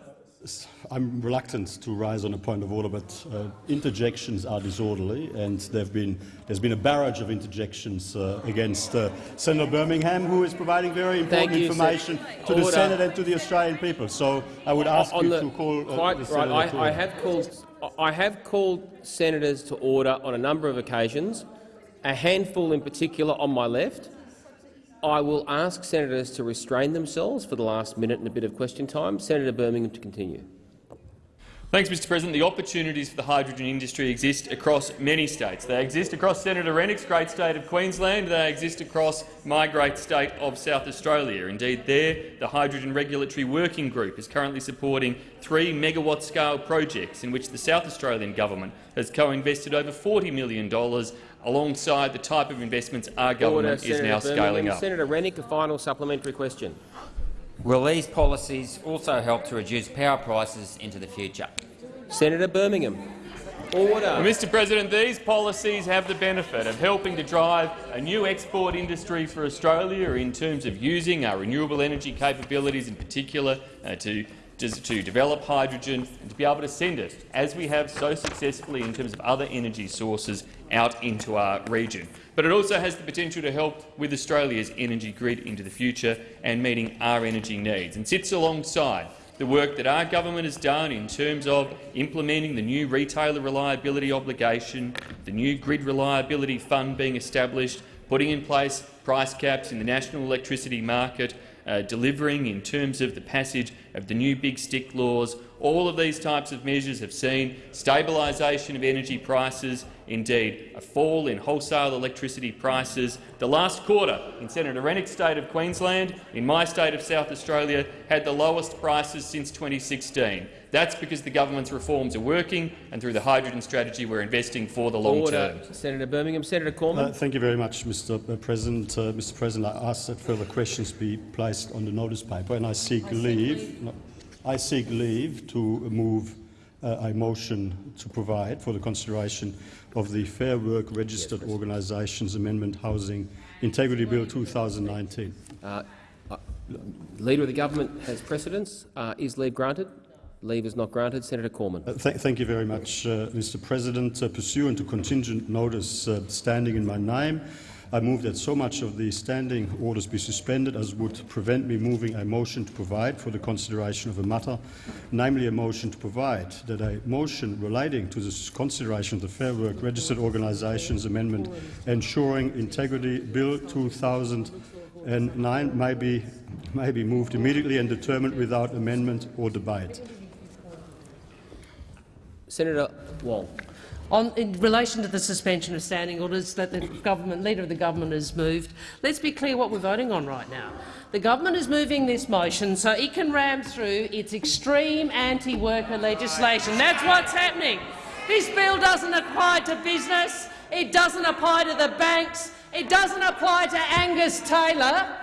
I'm reluctant to rise on a point of order, but uh, interjections are disorderly, and been, there's been a barrage of interjections uh, against uh, Senator Birmingham, who is providing very important you, information to order. the Senate and to the Australian people. So I would ask on you the, to call uh, quite right. I, I, have called. I have called senators to order on a number of occasions, a handful in particular on my left. I will ask senators to restrain themselves for the last minute and a bit of question time. Senator Birmingham to continue. Thanks, Mr President. The opportunities for the hydrogen industry exist across many states. They exist across Senator Rennick's great state of Queensland. They exist across my great state of South Australia. Indeed, there, the Hydrogen Regulatory Working Group is currently supporting three megawatt-scale projects in which the South Australian government has co-invested over $40 million alongside the type of investments our government Order, is now Birmingham. scaling up. Senator Rennick, a final supplementary question. Will these policies also help to reduce power prices into the future? Senator Birmingham. Order. Mr President, these policies have the benefit of helping to drive a new export industry for Australia in terms of using our renewable energy capabilities in particular uh, to to develop hydrogen and to be able to send it, as we have so successfully in terms of other energy sources, out into our region. But it also has the potential to help with Australia's energy grid into the future and meeting our energy needs, and sits alongside the work that our government has done in terms of implementing the new retailer reliability obligation, the new grid reliability fund being established, putting in place price caps in the national electricity market, uh, delivering in terms of the passage of the new big stick laws. All of these types of measures have seen stabilisation of energy prices, indeed a fall in wholesale electricity prices. The last quarter in Senator Rennick's state of Queensland, in my state of South Australia, had the lowest prices since 2016. That's because the government's reforms are working, and through the hydrogen strategy we're investing for the long Order. term. Senator Birmingham. Senator Cormann. Uh, thank you very much, Mr. President. Uh, Mr. President, I ask that further questions be placed on the notice paper, and I seek I leave. Seek leave. I seek leave to move uh, a motion to provide for the consideration of the Fair Work Registered yes, Organisations Amendment Ensuring Integrity Bill 2019. Uh, uh, Leader of the Government has precedence. Uh, is leave granted? Leave is not granted. Senator Cormann. Uh, th thank you very much, uh, Mr. President. Pursuant to contingent notice standing in my name, I move that so much of the standing orders be suspended as would prevent me moving a motion to provide for the consideration of a matter, namely a motion to provide that a motion relating to the consideration of the Fair Work Registered Organisations Amendment ensuring integrity Bill 2009 may be, may be moved immediately and determined without amendment or debate. Senator Wong. On, in relation to the suspension of standing orders that the government, leader of the government has moved, let's be clear what we're voting on right now. The government is moving this motion so it can ram through its extreme anti-worker legislation. That's what's happening. This bill doesn't apply to business. It doesn't apply to the banks. It doesn't apply to Angus Taylor.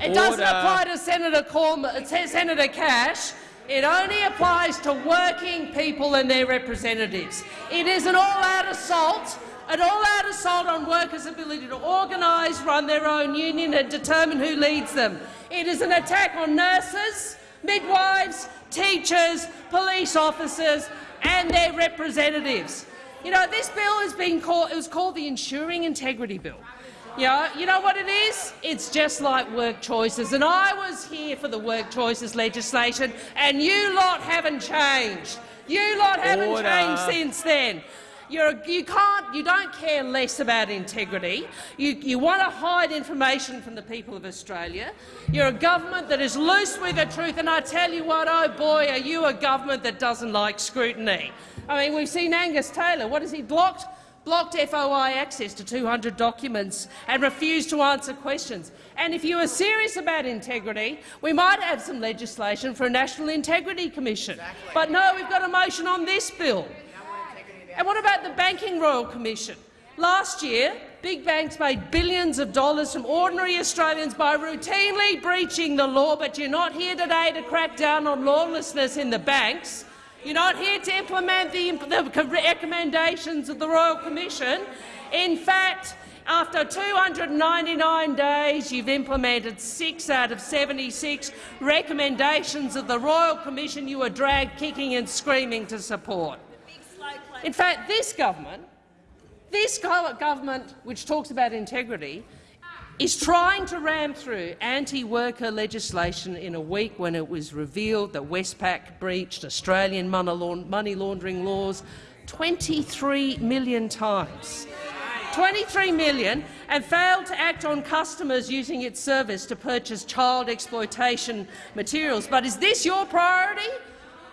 It Order. doesn't apply to Senator, Corm Senator Cash. It only applies to working people and their representatives. It is an all-out assault an all-out assault on workers' ability to organise, run their own union and determine who leads them. It is an attack on nurses, midwives, teachers, police officers and their representatives. You know, this bill has been called, it was called the Ensuring Integrity Bill. Yeah, you know what it is? It's just like work choices. And I was here for the work choices legislation, and you lot haven't changed. You lot haven't Order. changed since then. You're, you can't, you don't care less about integrity. You, you want to hide information from the people of Australia. You're a government that is loose with the truth, and I tell you what, oh boy, are you a government that doesn't like scrutiny. I mean, we've seen Angus Taylor. What has he blocked? Blocked FOI access to 200 documents and refused to answer questions. And if you are serious about integrity, we might have some legislation for a National Integrity Commission. Exactly. But no, we've got a motion on this bill. And what about the Banking Royal Commission? Last year, big banks made billions of dollars from ordinary Australians by routinely breaching the law, but you're not here today to crack down on lawlessness in the banks. You're not here to implement the, the recommendations of the Royal Commission. In fact, after 299 days, you've implemented six out of 76 recommendations of the Royal Commission you were dragged kicking and screaming to support. In fact, this government, this government which talks about integrity, is trying to ram through anti-worker legislation in a week when it was revealed that Westpac breached Australian money laundering laws 23 million times. 23 million and failed to act on customers using its service to purchase child exploitation materials. But is this your priority?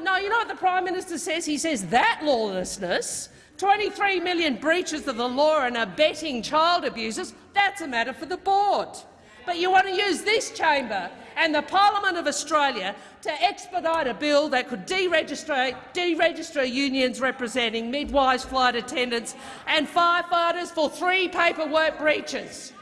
No, you know what the Prime Minister says? He says that lawlessness 23 million breaches of the law and abetting child abusers, that's a matter for the board. But you want to use this chamber and the Parliament of Australia to expedite a bill that could deregister, deregister unions representing midwives, flight attendants and firefighters for three paperwork breaches.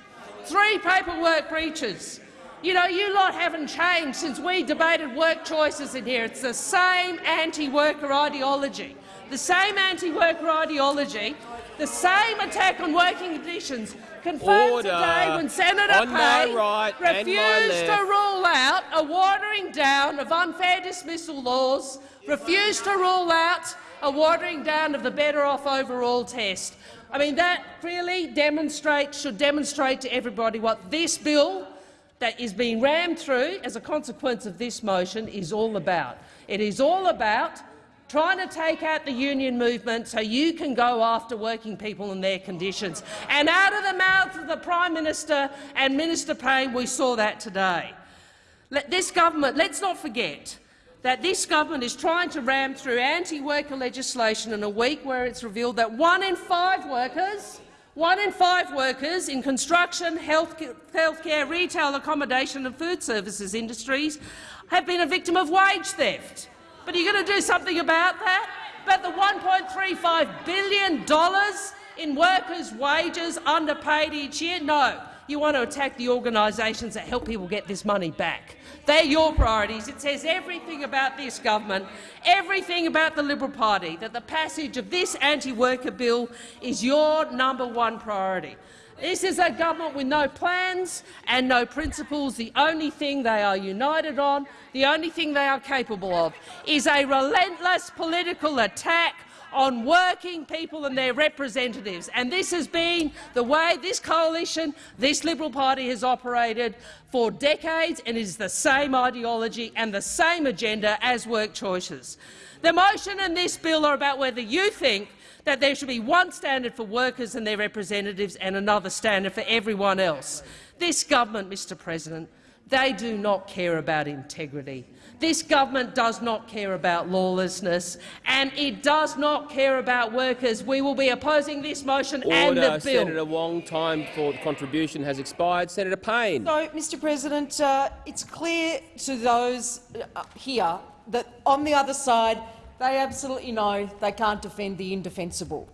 Three paperwork breaches. You know, you lot haven't changed since we debated work choices in here. It's the same anti-worker ideology. The same anti-worker ideology, the same attack on working conditions confirmed Order. today when Senator On Payne right refused to rule out a watering down of unfair dismissal laws, refused to rule out a watering down of the better off overall test. I mean, that really demonstrates, should demonstrate to everybody what this bill that is being rammed through as a consequence of this motion is all about. It is all about trying to take out the union movement so you can go after working people and their conditions. And out of the mouth of the Prime Minister and Minister Payne, we saw that today. Let this government, let's not forget that this government is trying to ram through anti-worker legislation in a week where it's revealed that one in five workers one in five workers in construction, health healthcare, retail, accommodation and food services industries have been a victim of wage theft. But are you going to do something about that? About the $1.35 billion in workers' wages underpaid each year? No. You want to attack the organisations that help people get this money back. They're your priorities. It says everything about this government, everything about the Liberal Party, that the passage of this anti-worker bill is your number one priority. This is a government with no plans and no principles. The only thing they are united on, the only thing they are capable of, is a relentless political attack on working people and their representatives. And this has been the way this coalition, this Liberal Party has operated for decades, and it is the same ideology and the same agenda as work choices. The motion and this bill are about whether you think that there should be one standard for workers and their representatives and another standard for everyone else. This government, Mr President, they do not care about integrity. This government does not care about lawlessness, and it does not care about workers. We will be opposing this motion Order. and the bill. Senator Wong, time for the contribution has expired. Senator Payne. So, Mr President, uh, it's clear to those uh, here that on the other side they absolutely know they can't defend the indefensible.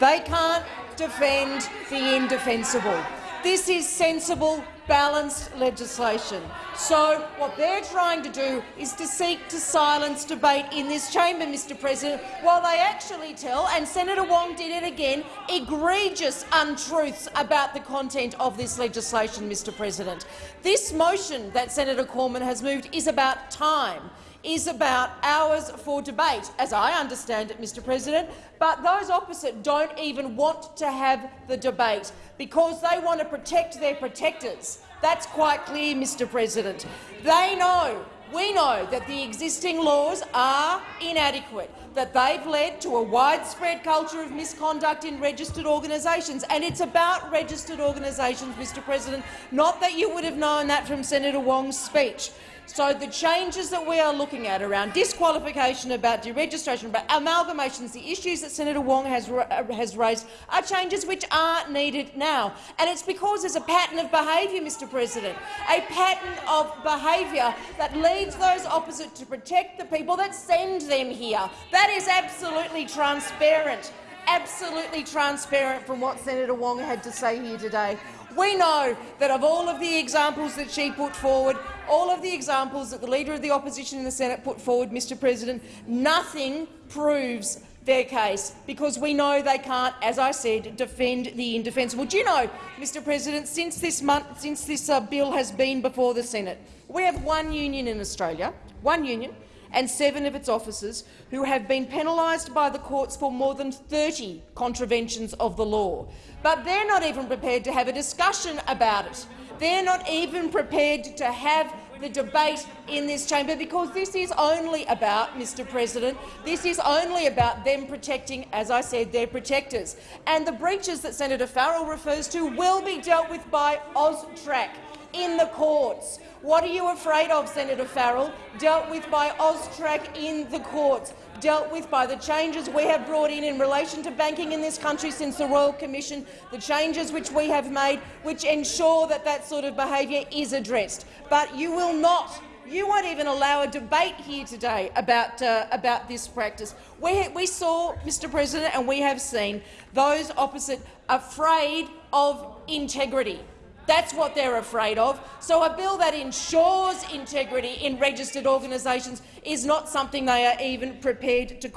They can't defend the indefensible. This is sensible, balanced legislation. So what they're trying to do is to seek to silence debate in this chamber, Mr President, while they actually tell, and Senator Wong did it again, egregious untruths about the content of this legislation, Mr President. This motion that Senator Cormann has moved is about time is about hours for debate, as I understand it, Mr President, but those opposite don't even want to have the debate because they want to protect their protectors. That's quite clear, Mr President. They know, we know, that the existing laws are inadequate, that they've led to a widespread culture of misconduct in registered organisations. And it's about registered organisations, Mr President, not that you would have known that from Senator Wong's speech. So the changes that we are looking at around disqualification, about deregistration, about amalgamations, the issues that Senator Wong has, uh, has raised are changes which are needed now. And it's because there's a pattern of behaviour, Mr President, a pattern of behaviour that leads those opposite to protect the people that send them here. That is absolutely transparent, absolutely transparent from what Senator Wong had to say here today. We know that of all of the examples that she put forward, all of the examples that the Leader of the Opposition in the Senate put forward, Mr President, nothing proves their case, because we know they can't, as I said, defend the indefensible. Do you know, Mr President, since this, month, since this uh, bill has been before the Senate, we have one union in Australia, one union, and seven of its officers who have been penalised by the courts for more than 30 contraventions of the law. But they're not even prepared to have a discussion about it. They're not even prepared to have the debate in this chamber because this is only about, Mr President, this is only about them protecting, as I said, their protectors. And the breaches that Senator Farrell refers to will be dealt with by AUSTRAC in the courts. What are you afraid of, Senator Farrell? Dealt with by AUSTRAC in the courts dealt with by the changes we have brought in in relation to banking in this country since the Royal Commission, the changes which we have made which ensure that that sort of behaviour is addressed. But you will not you won't even allow a debate here today about, uh, about this practice. We, we saw, Mr President, and we have seen those opposite afraid of integrity That's what they're afraid of. So a bill that ensures integrity in registered organisations is not something they are even prepared to,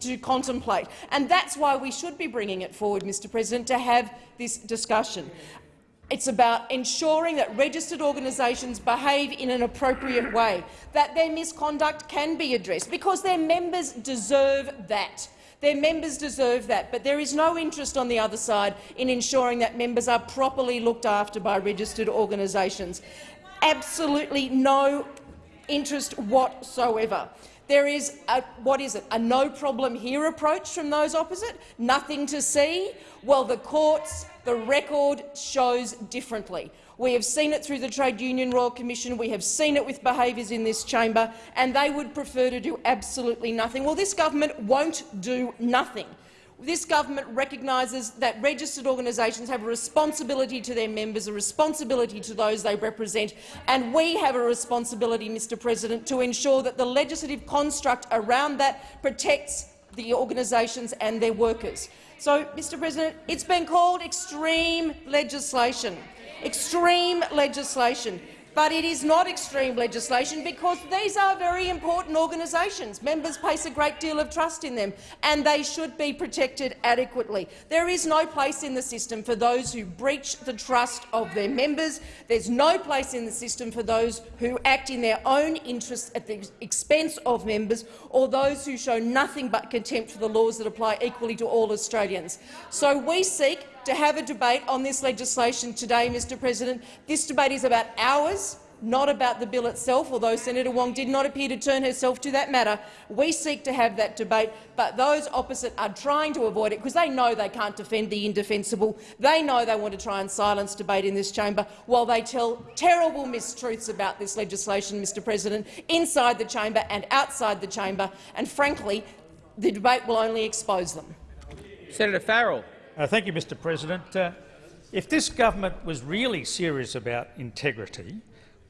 to, contemplate. And that's why we should be bringing it forward, Mr President, to have this discussion. It's about ensuring that registered organisations behave in an appropriate way, that their misconduct can be addressed, because their members deserve that. Their members deserve that, but there is no interest on the other side in ensuring that members are properly looked after by registered organisations. Absolutely no interest whatsoever. There is a, what is it, a no problem here approach from those opposite? Nothing to see? Well, the courts, the record shows differently. We have seen it through the Trade Union Royal Commission. We have seen it with behaviours in this chamber, and they would prefer to do absolutely nothing. Well, this government won't do nothing. This government recognises that registered organisations have a responsibility to their members, a responsibility to those they represent, and we have a responsibility, Mr President, to ensure that the legislative construct around that protects the organisations and their workers. So, Mr President, it's been called extreme legislation extreme legislation. But it is not extreme legislation because these are very important organisations. Members place a great deal of trust in them, and they should be protected adequately. There is no place in the system for those who breach the trust of their members. There's no place in the system for those who act in their own interests at the expense of members or those who show nothing but contempt for the laws that apply equally to all Australians. So we seek to have a debate on this legislation today, Mr President. This debate is about hours, not about the bill itself, although Senator Wong did not appear to turn herself to that matter. We seek to have that debate, but those opposite are trying to avoid it because they know they can't defend the indefensible. They know they want to try and silence debate in this chamber while they tell terrible mistruths about this legislation, Mr President, inside the chamber and outside the chamber, and frankly, the debate will only expose them. Senator Farrell. Uh, thank you, Mr President. Uh, if this government was really serious about integrity,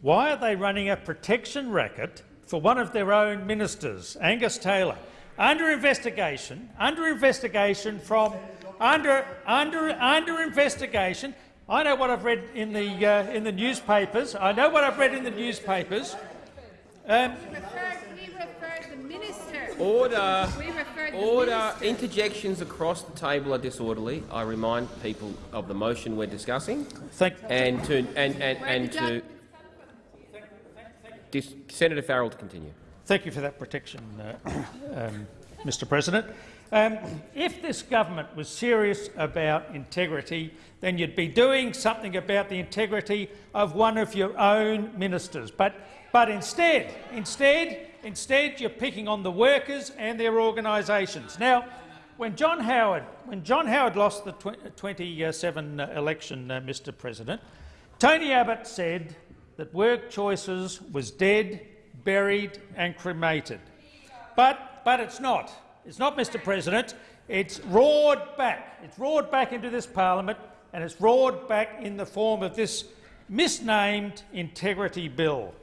why are they running a protection racket for one of their own ministers, Angus Taylor, under investigation, under investigation from under under under investigation? I know what I've read in the uh, in the newspapers. I know what I've read in the newspapers. Um, Order. Order. Interjections across the table are disorderly. I remind people of the motion we're discussing. Thank and to and and, and to Senator Farrell to continue. Thank you for that protection, uh, um, Mr. President. Um, if this government was serious about integrity, then you'd be doing something about the integrity of one of your own ministers. But, but instead, instead, Instead, you're picking on the workers and their organisations. Now, when John Howard, when John Howard lost the 27 election, uh, Mr President, Tony Abbott said that work choices was dead, buried and cremated. But, but it's not. It's not, Mr President. It's roared back. It's roared back into this parliament and it's roared back in the form of this misnamed integrity bill.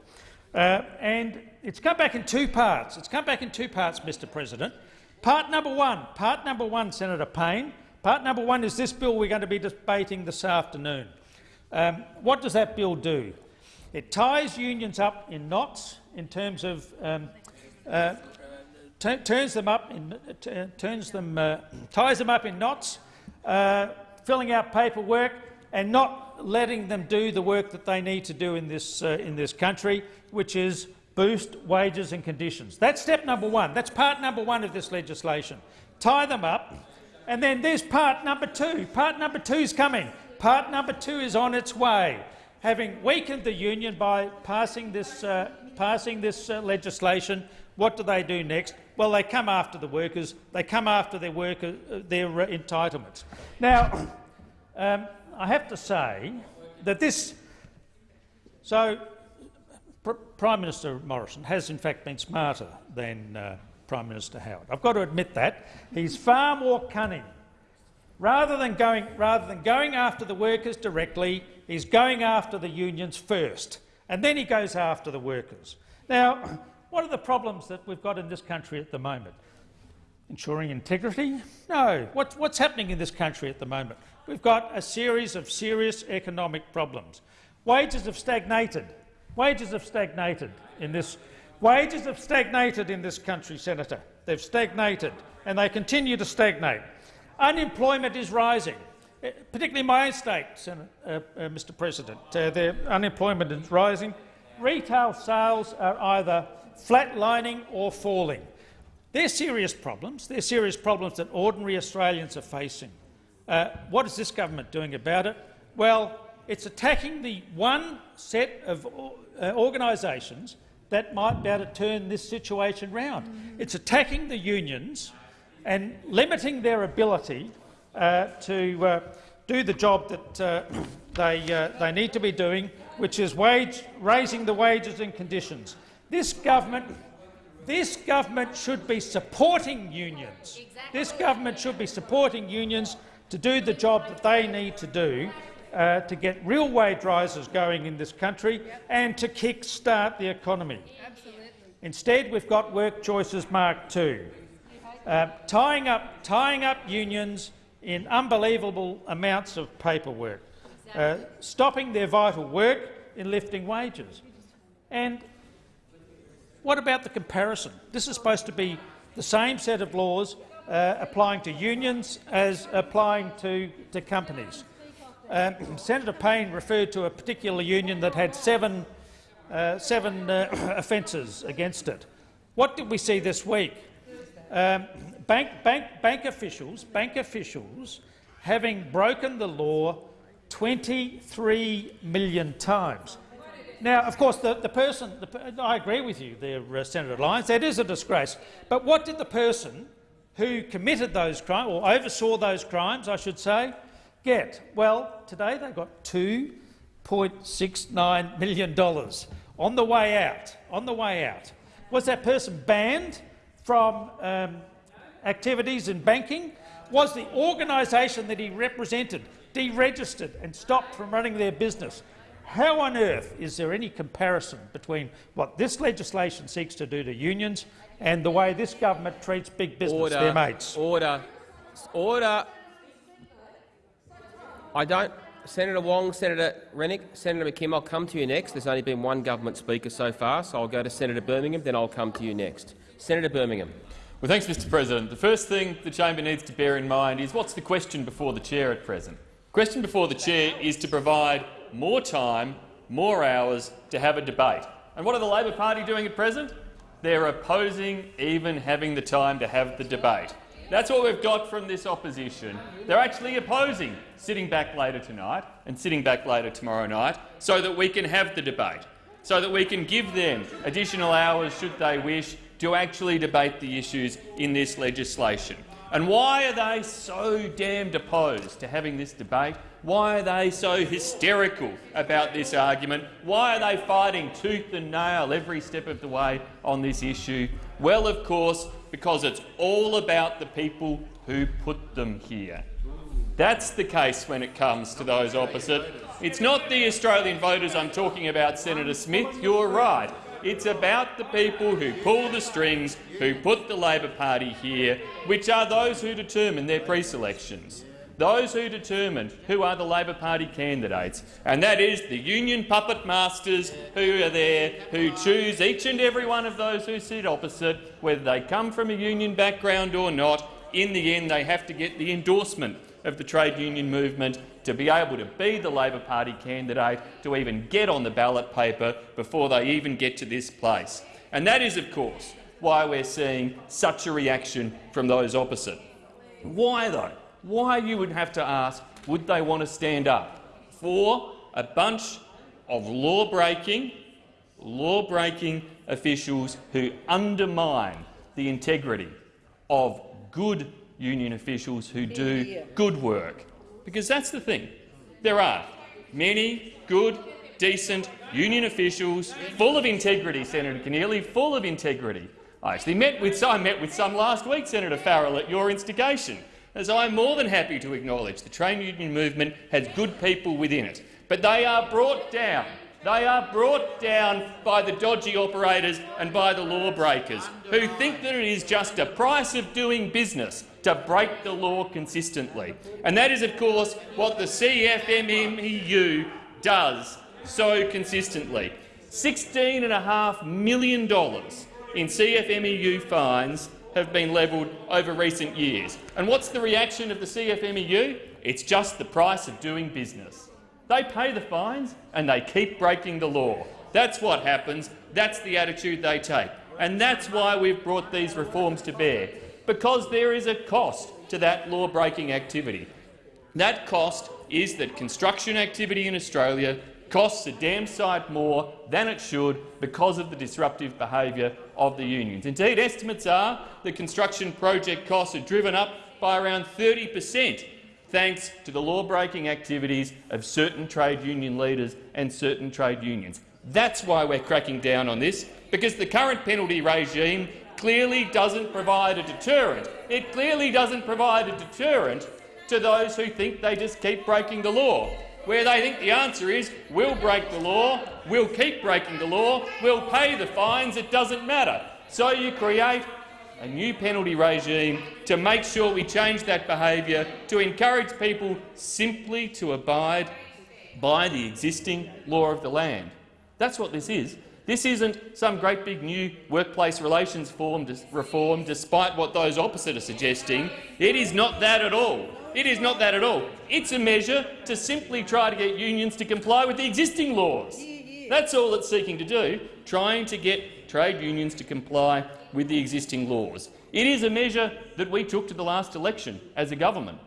Uh, and it's come back in two parts. It's come back in two parts, Mr President. Part number one, part number one, Senator Payne. Part number one is this bill we're going to be debating this afternoon. Um, what does that bill do? It ties unions up in knots in terms of um, uh, turns them up in uh, turns them uh, ties them up in knots, uh, filling out paperwork and not letting them do the work that they need to do in this uh, in this country, which is boost wages and conditions. That's step number one. That's part number one of this legislation. Tie them up. And then there's part number two. Part number two is coming. Part number two is on its way. Having weakened the union by passing this, uh, passing this uh, legislation, what do they do next? Well, they come after the workers. They come after their, worker, uh, their uh, entitlements. Now, um, I have to say that this. So Prime Minister Morrison has in fact been smarter than uh, Prime Minister Howard. I've got to admit that. He's far more cunning. Rather than, going, rather than going after the workers directly, he's going after the unions first, and then he goes after the workers. Now, what are the problems that we've got in this country at the moment? ensuring integrity? No. What, what's happening in this country at the moment? We've got a series of serious economic problems. Wages have stagnated. Wages have stagnated in this. Wages have stagnated in this country, Senator. They've stagnated, and they continue to stagnate. Unemployment is rising, eh, particularly in my own state, uh, uh, Mr. President. Uh, unemployment is rising. Retail sales are either flatlining or falling. They're serious problems. They're serious problems that ordinary Australians are facing. Uh, what is this government doing about it? Well, it's attacking the one set of uh, organisations that might be able to turn this situation round. It's attacking the unions and limiting their ability uh, to uh, do the job that uh, they, uh, they need to be doing, which is wage, raising the wages and conditions. This government this government should be supporting unions. Exactly. This government should be supporting unions to do the job that they need to do uh, to get real wage rises going in this country yep. and to kick-start the economy. Absolutely. Instead, we've got work choices Mark II, uh, tying, up, tying up unions in unbelievable amounts of paperwork, uh, stopping their vital work in lifting wages. And what about the comparison? This is supposed to be the same set of laws uh, applying to unions as applying to, to companies. Um, Senator Payne referred to a particular union that had seven, uh, seven uh, offences against it. What did we see this week? Um, bank, bank, bank officials, bank officials having broken the law 23 million times. Now, of course, the, the person, the, I agree with you there, uh, Senator Lyons, that is a disgrace. But what did the person who committed those crimes, or oversaw those crimes, I should say, get? Well, today they got $2.69 million on the way out. On the way out. Was that person banned from um, activities in banking? Was the organisation that he represented deregistered and stopped from running their business? How on earth is there any comparison between what this legislation seeks to do to unions and the way this government treats big business, order, their mates? Order. Order. I don't. Senator Wong, Senator Rennick, Senator McKim, I'll come to you next. There's only been one government speaker so far, so I'll go to Senator Birmingham, then I'll come to you next. Senator Birmingham. Well, thanks, Mr President. The first thing the chamber needs to bear in mind is what's the question before the chair at present. The question before the chair is to provide more time, more hours to have a debate. And what are the Labor Party doing at present? They're opposing even having the time to have the debate. That's what we've got from this opposition. They're actually opposing sitting back later tonight and sitting back later tomorrow night so that we can have the debate, so that we can give them additional hours, should they wish, to actually debate the issues in this legislation. And why are they so damned opposed to having this debate? Why are they so hysterical about this argument? Why are they fighting tooth and nail every step of the way on this issue? Well, of course, because it's all about the people who put them here. That's the case when it comes to those opposite. It's not the Australian voters I'm talking about, Senator Smith. You're right. It's about the people who pull the strings, who put the Labor Party here, which are those who determine their pre-selections those who determine who are the Labor Party candidates, and that is the union puppet masters who are there, who choose each and every one of those who sit opposite, whether they come from a union background or not. In the end, they have to get the endorsement of the trade union movement to be able to be the Labor Party candidate, to even get on the ballot paper before they even get to this place. And that is, of course, why we're seeing such a reaction from those opposite. Why, though? Why you would have to ask would they want to stand up for a bunch of law-breaking, law-breaking officials who undermine the integrity of good union officials who do good work. Because that's the thing. There are many good, decent union officials full of integrity, Senator Keneally, full of integrity. I actually met with, I met with some last week, Senator Farrell, at your instigation as I'm more than happy to acknowledge the trade union movement has good people within it, but they are brought down They are brought down by the dodgy operators and by the lawbreakers, who think that it is just a price of doing business to break the law consistently. And that is, of course, what the CFMEU does so consistently. $16.5 million in CFMEU fines have been levelled over recent years. And what's the reaction of the CFMEU? It's just the price of doing business. They pay the fines and they keep breaking the law. That's what happens. That's the attitude they take. And that's why we've brought these reforms to bear, because there is a cost to that law-breaking activity. That cost is that construction activity in Australia costs a damn sight more than it should because of the disruptive behaviour of the unions. Indeed, estimates are that construction project costs are driven up by around 30 per cent thanks to the law-breaking activities of certain trade union leaders and certain trade unions. That's why we're cracking down on this, because the current penalty regime clearly doesn't provide a deterrent. It clearly doesn't provide a deterrent to those who think they just keep breaking the law, where they think the answer is we'll break the law, we'll keep breaking the law, we'll pay the fines, it doesn't matter. So you create a new penalty regime to make sure we change that behaviour, to encourage people simply to abide by the existing law of the land. That's what this is. This isn't some great big new workplace relations reform, despite what those opposite are suggesting. It is not that at all. It is not that at all. It's a measure to simply try to get unions to comply with the existing laws. That's all it's seeking to do, trying to get trade unions to comply with the existing laws. It is a measure that we took to the last election as a government.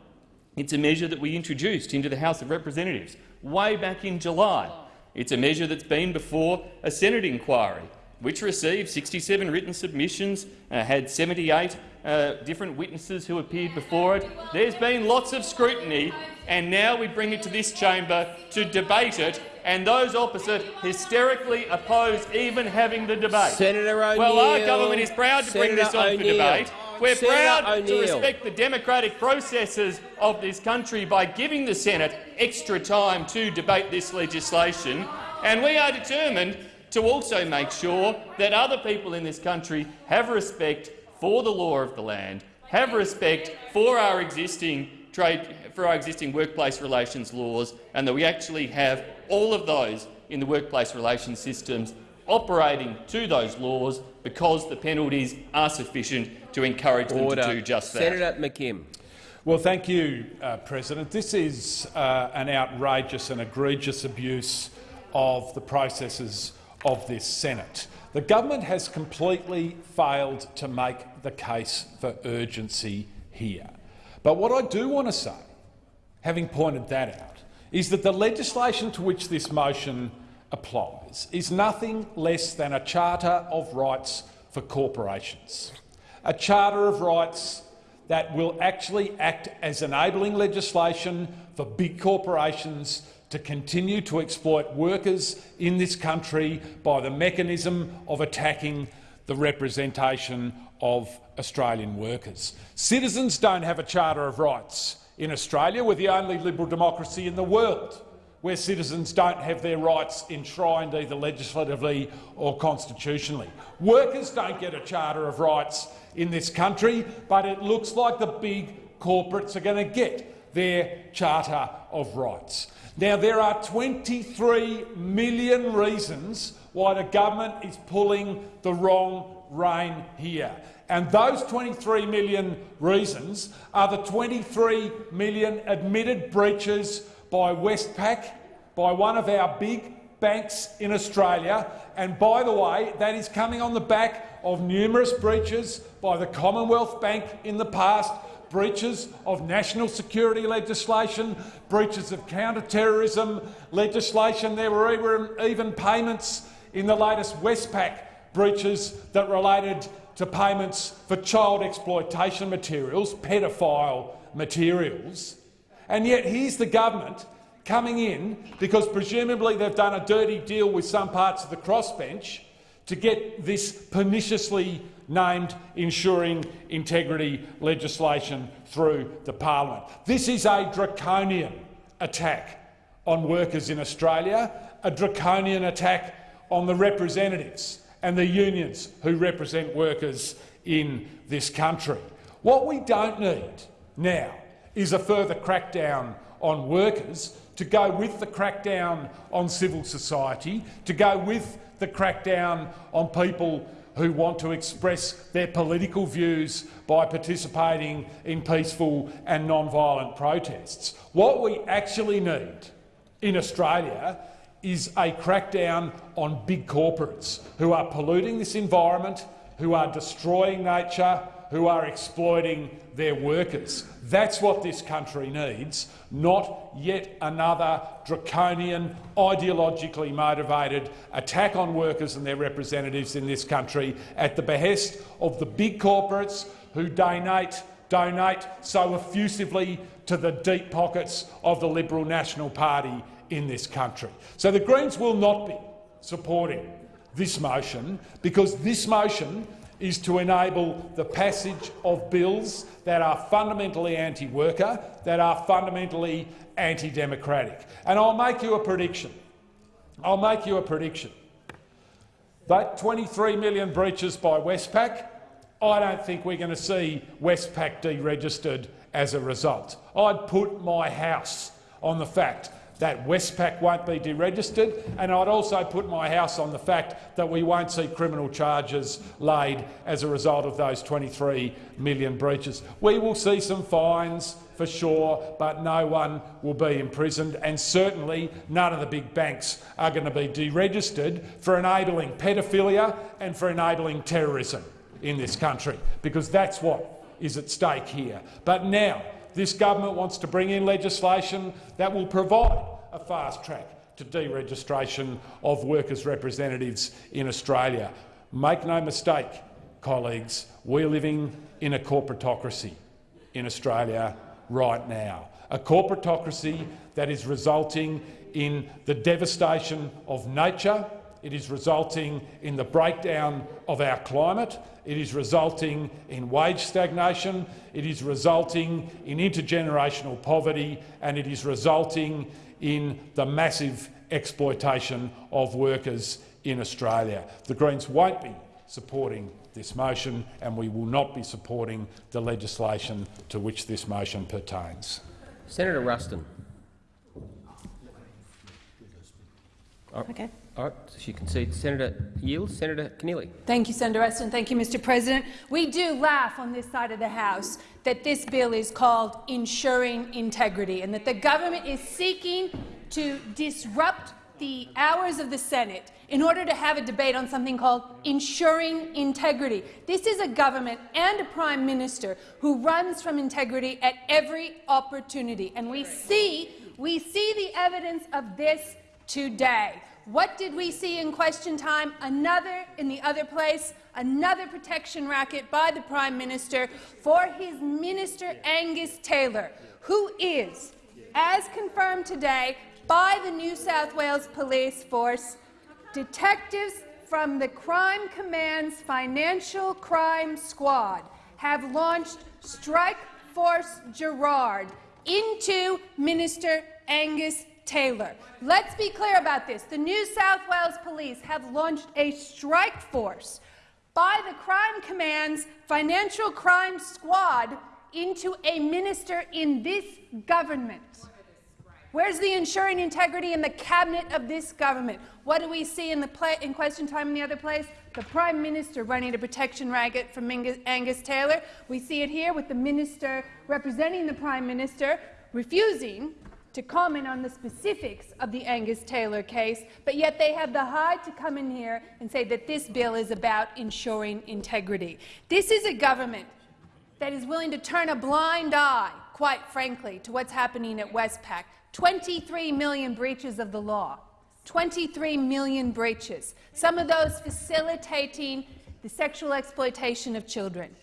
It's a measure that we introduced into the House of Representatives way back in July. It's a measure that's been before a Senate inquiry, which received 67 written submissions, uh, had 78 uh, different witnesses who appeared before it. There's been lots of scrutiny, and now we bring it to this chamber to debate it and those opposite hysterically oppose even having the debate. Senator O'Neill. Well, our government is proud to Senator bring this on for debate. We're Senator proud to respect the democratic processes of this country by giving the Senate extra time to debate this legislation, and we are determined to also make sure that other people in this country have respect for the law of the land, have respect for our existing trade for our existing workplace relations laws, and that we actually have all of those in the workplace relations systems operating to those laws because the penalties are sufficient to encourage Order. them to do just that. Senator McKim. Well, thank you, uh, President. This is uh, an outrageous and egregious abuse of the processes of this Senate. The government has completely failed to make the case for urgency here. But what I do want to say, having pointed that out, is that the legislation to which this motion applies is nothing less than a Charter of Rights for corporations, a Charter of Rights that will actually act as enabling legislation for big corporations to continue to exploit workers in this country by the mechanism of attacking the representation of Australian workers. Citizens don't have a Charter of Rights in Australia. We're the only liberal democracy in the world where citizens don't have their rights enshrined either legislatively or constitutionally. Workers don't get a Charter of Rights in this country, but it looks like the big corporates are going to get their Charter of Rights. Now, there are 23 million reasons why the government is pulling the wrong rein here. And those 23 million reasons are the 23 million admitted breaches by Westpac, by one of our big banks in Australia. And by the way, that is coming on the back of numerous breaches by the Commonwealth Bank in the past, breaches of national security legislation, breaches of counter-terrorism legislation. There were even, payments in the latest Westpac breaches that related to payments for child exploitation materials, pedophile materials. And yet here's the government coming in, because presumably they've done a dirty deal with some parts of the crossbench, to get this perniciously named ensuring integrity legislation through the parliament. This is a draconian attack on workers in Australia, a draconian attack on the representatives and the unions who represent workers in this country. What we don't need now is a further crackdown on workers to go with the crackdown on civil society, to go with the crackdown on people who want to express their political views by participating in peaceful and non-violent protests. What we actually need in Australia is a crackdown on big corporates who are polluting this environment, who are destroying nature, who are exploiting their workers. That's what this country needs, not yet another draconian, ideologically motivated attack on workers and their representatives in this country at the behest of the big corporates who donate, donate so effusively to the deep pockets of the Liberal National Party in this country. So the Greens will not be supporting this motion because this motion is to enable the passage of bills that are fundamentally anti-worker, that are fundamentally anti-democratic. And I'll make you a prediction. I'll make you a prediction. That 23 million breaches by Westpac, I don't think we're going to see Westpac deregistered as a result. I'd put my house on the fact that Westpac won't be deregistered, and I'd also put my house on the fact that we won't see criminal charges laid as a result of those 23 million breaches. We will see some fines for sure, but no one will be imprisoned, and certainly none of the big banks are going to be deregistered for enabling pedophilia and for enabling terrorism in this country, because that's what is at stake here. But now, this government wants to bring in legislation that will provide a fast track to deregistration of workers' representatives in Australia. Make no mistake, colleagues, we're living in a corporatocracy in Australia right now, a corporatocracy that is resulting in the devastation of nature, it is resulting in the breakdown of our climate. It is resulting in wage stagnation. It is resulting in intergenerational poverty, and it is resulting in the massive exploitation of workers in Australia. The Greens won't be supporting this motion, and we will not be supporting the legislation to which this motion pertains. Senator Ruston. Okay. All right, she concedes. Senator yields. Senator Keneally. Thank you, Senator Ruston. Thank you, Mr President. We do laugh on this side of the House that this bill is called Ensuring Integrity and that the government is seeking to disrupt the hours of the Senate in order to have a debate on something called ensuring integrity. This is a government and a prime minister who runs from integrity at every opportunity, and we see, we see the evidence of this today. What did we see in question time? Another, in the other place, another protection racket by the Prime Minister for his Minister Angus Taylor, who is, as confirmed today by the New South Wales Police Force, detectives from the Crime Command's Financial Crime Squad have launched Strike Force Garrad into Minister Angus Taylor. Let's be clear about this. The New South Wales Police have launched a strike force by the Crime Command's Financial Crime Squad into a minister in this government. Where's the ensuring integrity in the cabinet of this government? What do we see in, the in question time in the other place? The Prime Minister running a protection racket from Angus Taylor. We see it here with the minister representing the Prime Minister refusing to comment on the specifics of the Angus Taylor case, but yet they have the hide to come in here and say that this bill is about ensuring integrity. This is a government that is willing to turn a blind eye, quite frankly, to what's happening at Westpac. 23 million breaches of the law. 23 million breaches, some of those facilitating the sexual exploitation of children.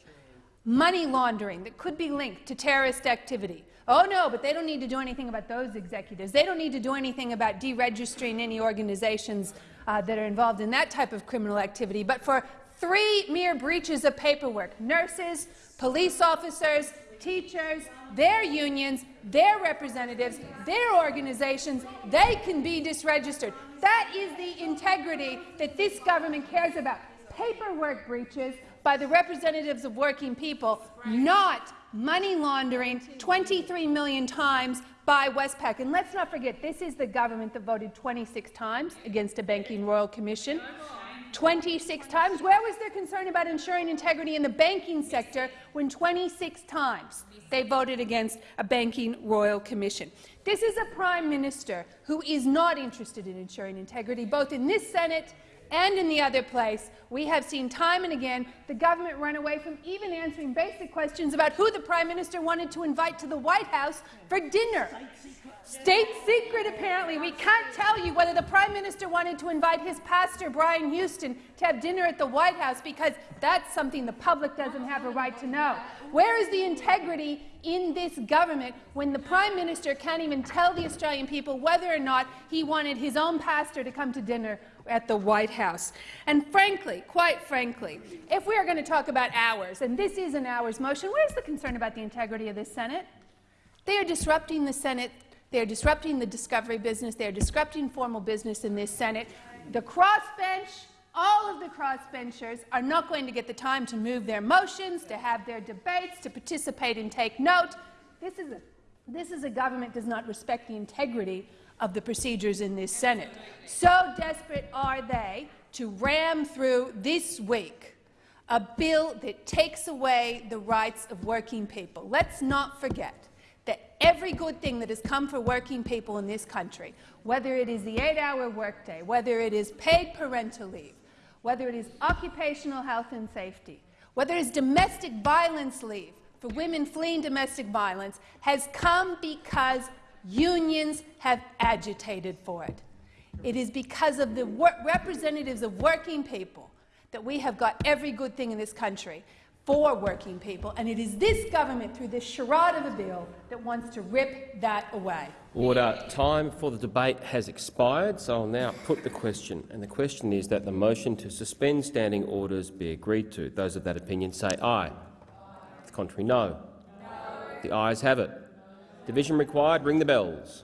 Money laundering that could be linked to terrorist activity. Oh, no, but they don't need to do anything about those executives. They don't need to do anything about deregistering any organizations uh, that are involved in that type of criminal activity. But for three mere breaches of paperwork, nurses, police officers, teachers, their unions, their representatives, their organisations, they can be disregistered. That is the integrity that this government cares about. Paperwork breaches by the representatives of working people, not money laundering 23 million times by Westpac. And let's not forget, this is the government that voted 26 times against a banking royal commission. 26 times. Where was their concern about ensuring integrity in the banking sector when 26 times they voted against a banking royal commission? This is a prime minister who is not interested in ensuring integrity, both in this Senate and in the other place. We have seen time and again the government run away from even answering basic questions about who the prime minister wanted to invite to the White House for dinner. State secret, apparently. We can't tell you whether the Prime Minister wanted to invite his pastor, Brian Houston, to have dinner at the White House because that's something the public doesn't have a right to know. Where is the integrity in this government when the Prime Minister can't even tell the Australian people whether or not he wanted his own pastor to come to dinner at the White House? And frankly, quite frankly, if we are going to talk about hours, and this is an hours motion, where's the concern about the integrity of the Senate? They are disrupting the Senate they're disrupting the discovery business. They're disrupting formal business in this Senate. The crossbench, all of the crossbenchers are not going to get the time to move their motions, to have their debates, to participate and take note. This is a, this is a government that does not respect the integrity of the procedures in this Senate. So desperate are they to ram through this week a bill that takes away the rights of working people. Let's not forget that every good thing that has come for working people in this country, whether it is the eight-hour workday, whether it is paid parental leave, whether it is occupational health and safety, whether it is domestic violence leave for women fleeing domestic violence, has come because unions have agitated for it. It is because of the representatives of working people that we have got every good thing in this country for working people, and it is this government, through this charade of a bill, that wants to rip that away. Order. Time for the debate has expired, so I'll now put the question. And the question is that the motion to suspend standing orders be agreed to. Those of that opinion say aye. aye. The contrary, no. no. The ayes have it. Division required. Ring the bells.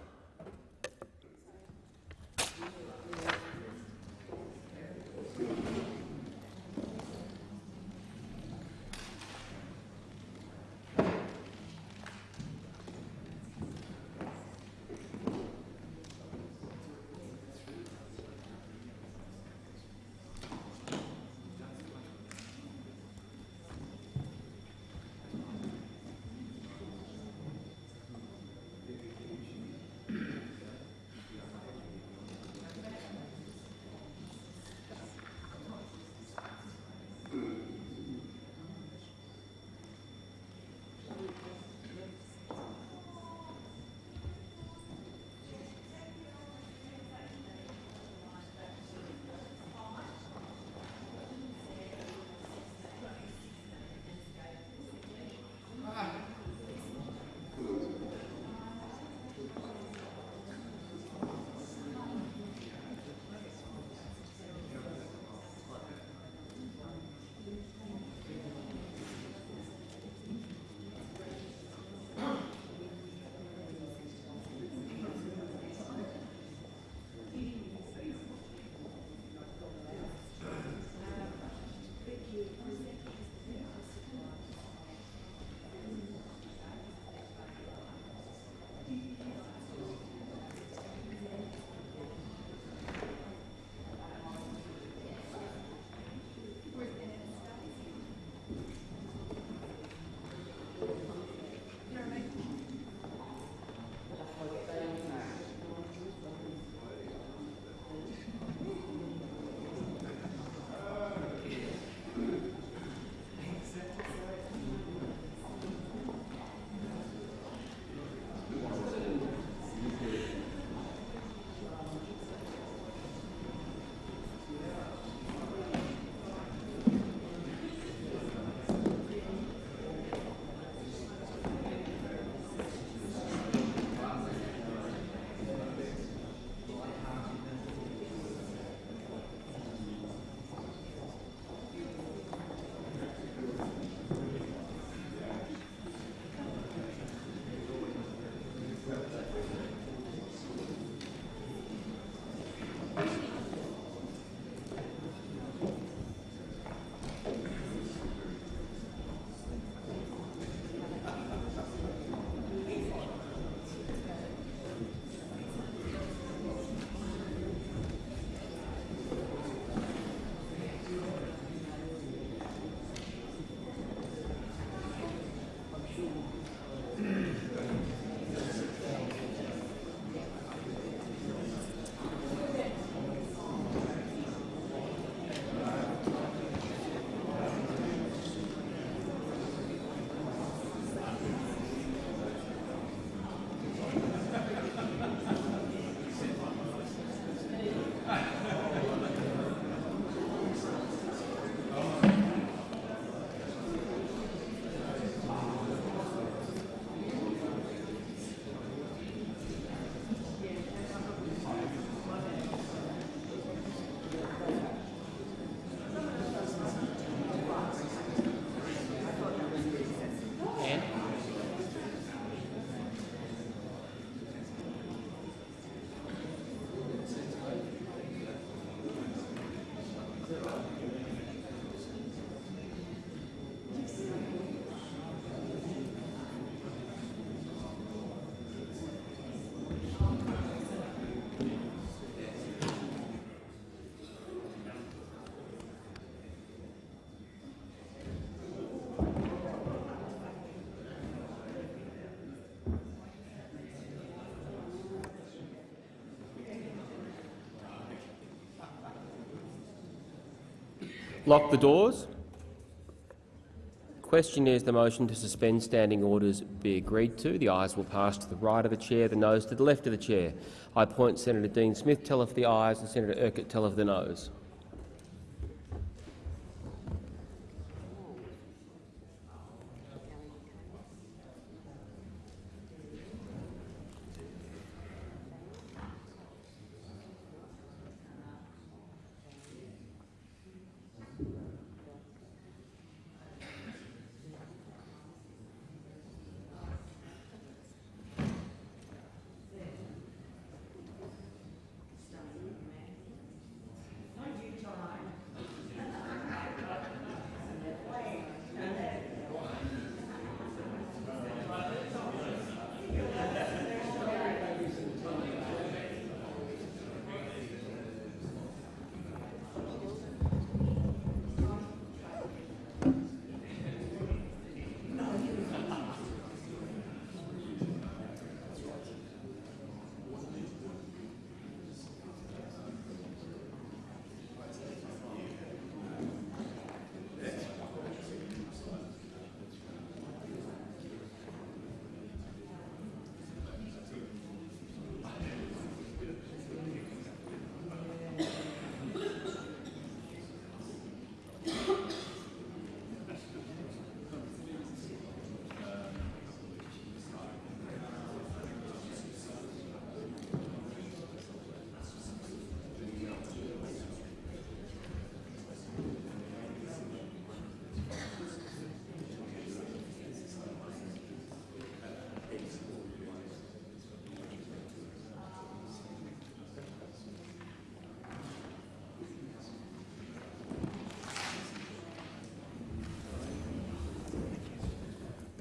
Lock the doors. Question is the motion to suspend standing orders be agreed to. The ayes will pass to the right of the chair, the noes to the left of the chair. I appoint Senator Dean Smith tell of the ayes and Senator Urquhart tell of the noes.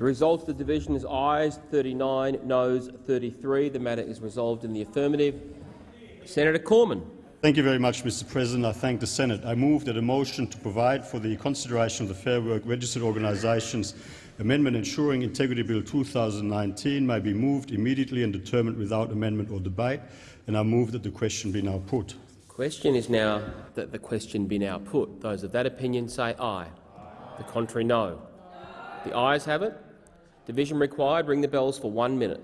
The result of the division is ayes 39, noes 33. The matter is resolved in the affirmative. Senator Cormann. Thank you very much, Mr President. I thank the Senate. I move that a motion to provide for the consideration of the Fair Work Registered Organisations Amendment Ensuring Integrity Bill 2019 may be moved immediately and determined without amendment or debate, and I move that the question be now put. Question is now that the question be now put. Those of that opinion say aye. The contrary, no. The ayes have it. Division required. Ring the bells for one minute.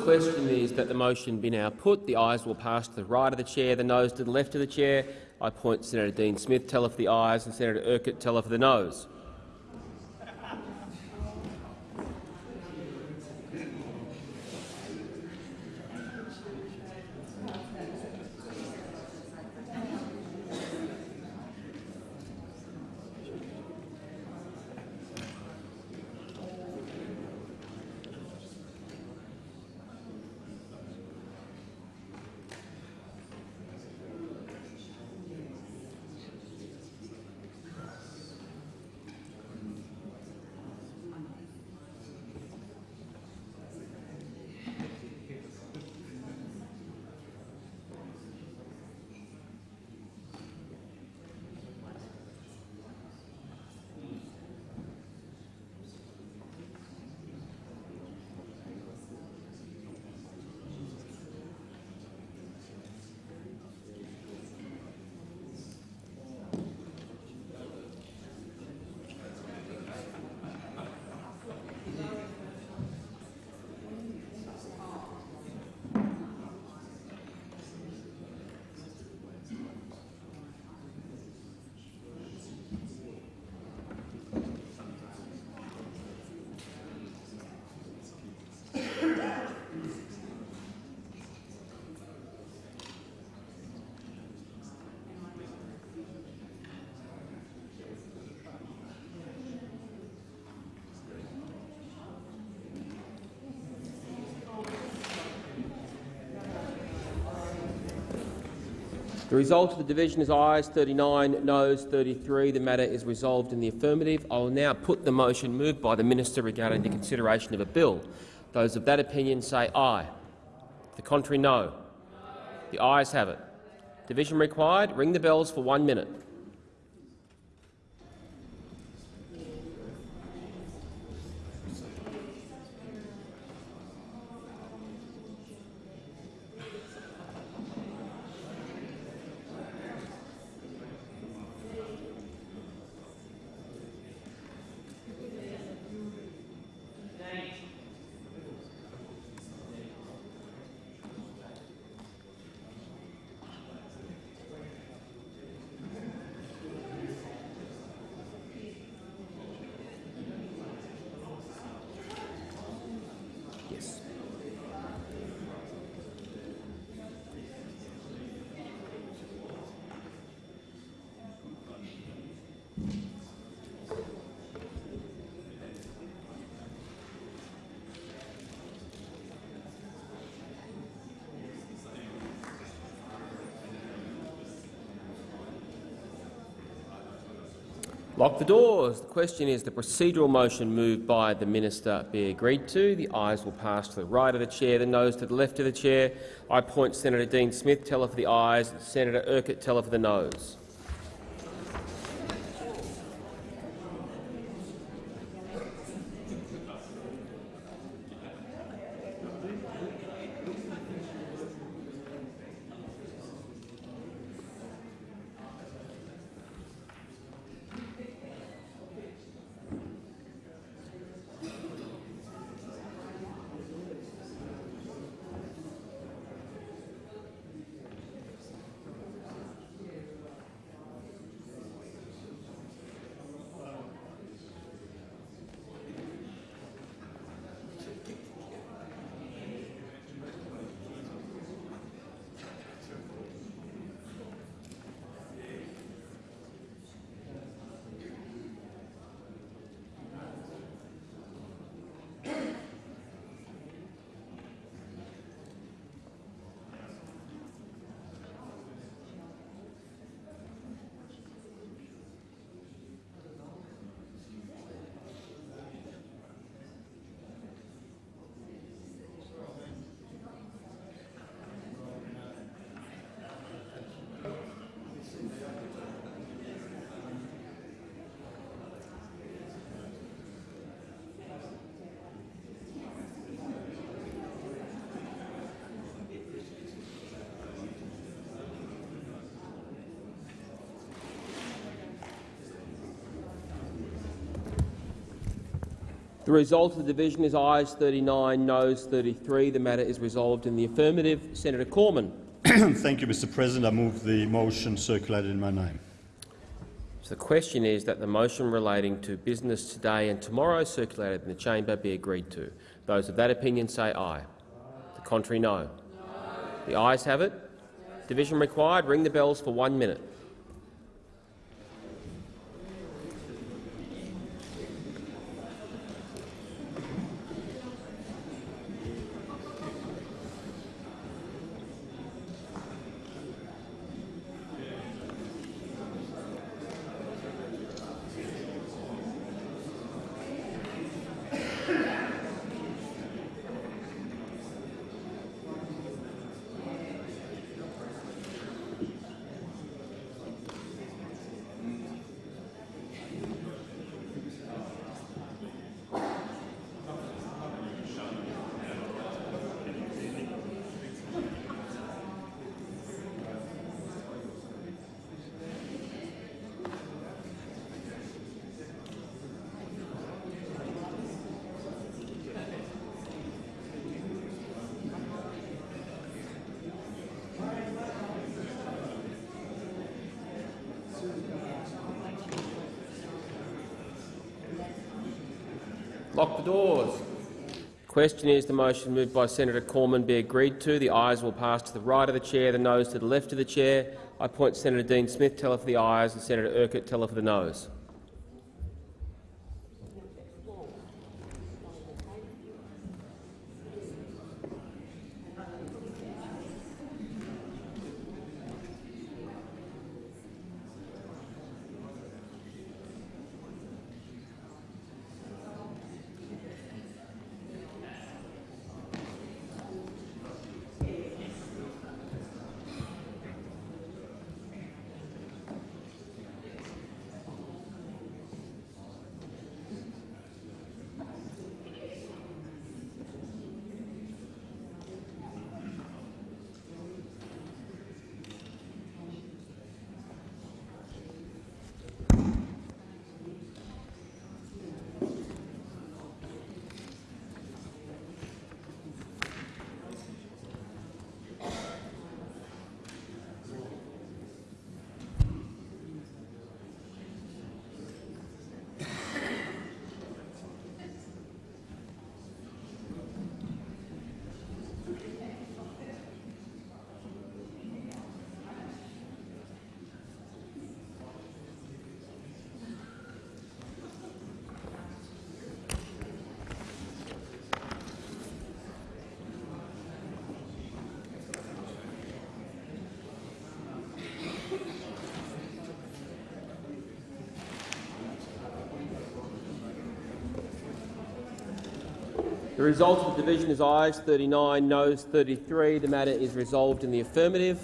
The question is that the motion be now put. The ayes will pass to the right of the chair, the noes to the left of the chair. I point Senator Dean Smith teller for the ayes and Senator Urquhart teller for the noes. The result of the division is ayes 39, noes 33. The matter is resolved in the affirmative. I will now put the motion moved by the minister regarding the consideration of a bill. Those of that opinion say aye. The contrary, no. The ayes have it. Division required. Ring the bells for one minute. The doors. The question is the procedural motion moved by the minister be agreed to. The ayes will pass to the right of the chair, the noes to the left of the chair. I point Senator Dean Smith teller for the ayes, Senator Urquhart teller for the noes. The result of the division is ayes 39, noes 33. The matter is resolved in the affirmative. Senator Cormann. Thank you, Mr President. I move the motion circulated in my name. So the question is that the motion relating to business today and tomorrow circulated in the chamber be agreed to. Those of that opinion say aye. The contrary, no. The ayes have it. Division required. Ring the bells for one minute. Lock the doors. The question is the motion moved by Senator Cormann be agreed to. The ayes will pass to the right of the chair, the noes to the left of the chair. I appoint Senator Dean Smith teller for the ayes and Senator Urquhart teller for the noes. The result of the division is ayes 39, noes 33. The matter is resolved in the affirmative.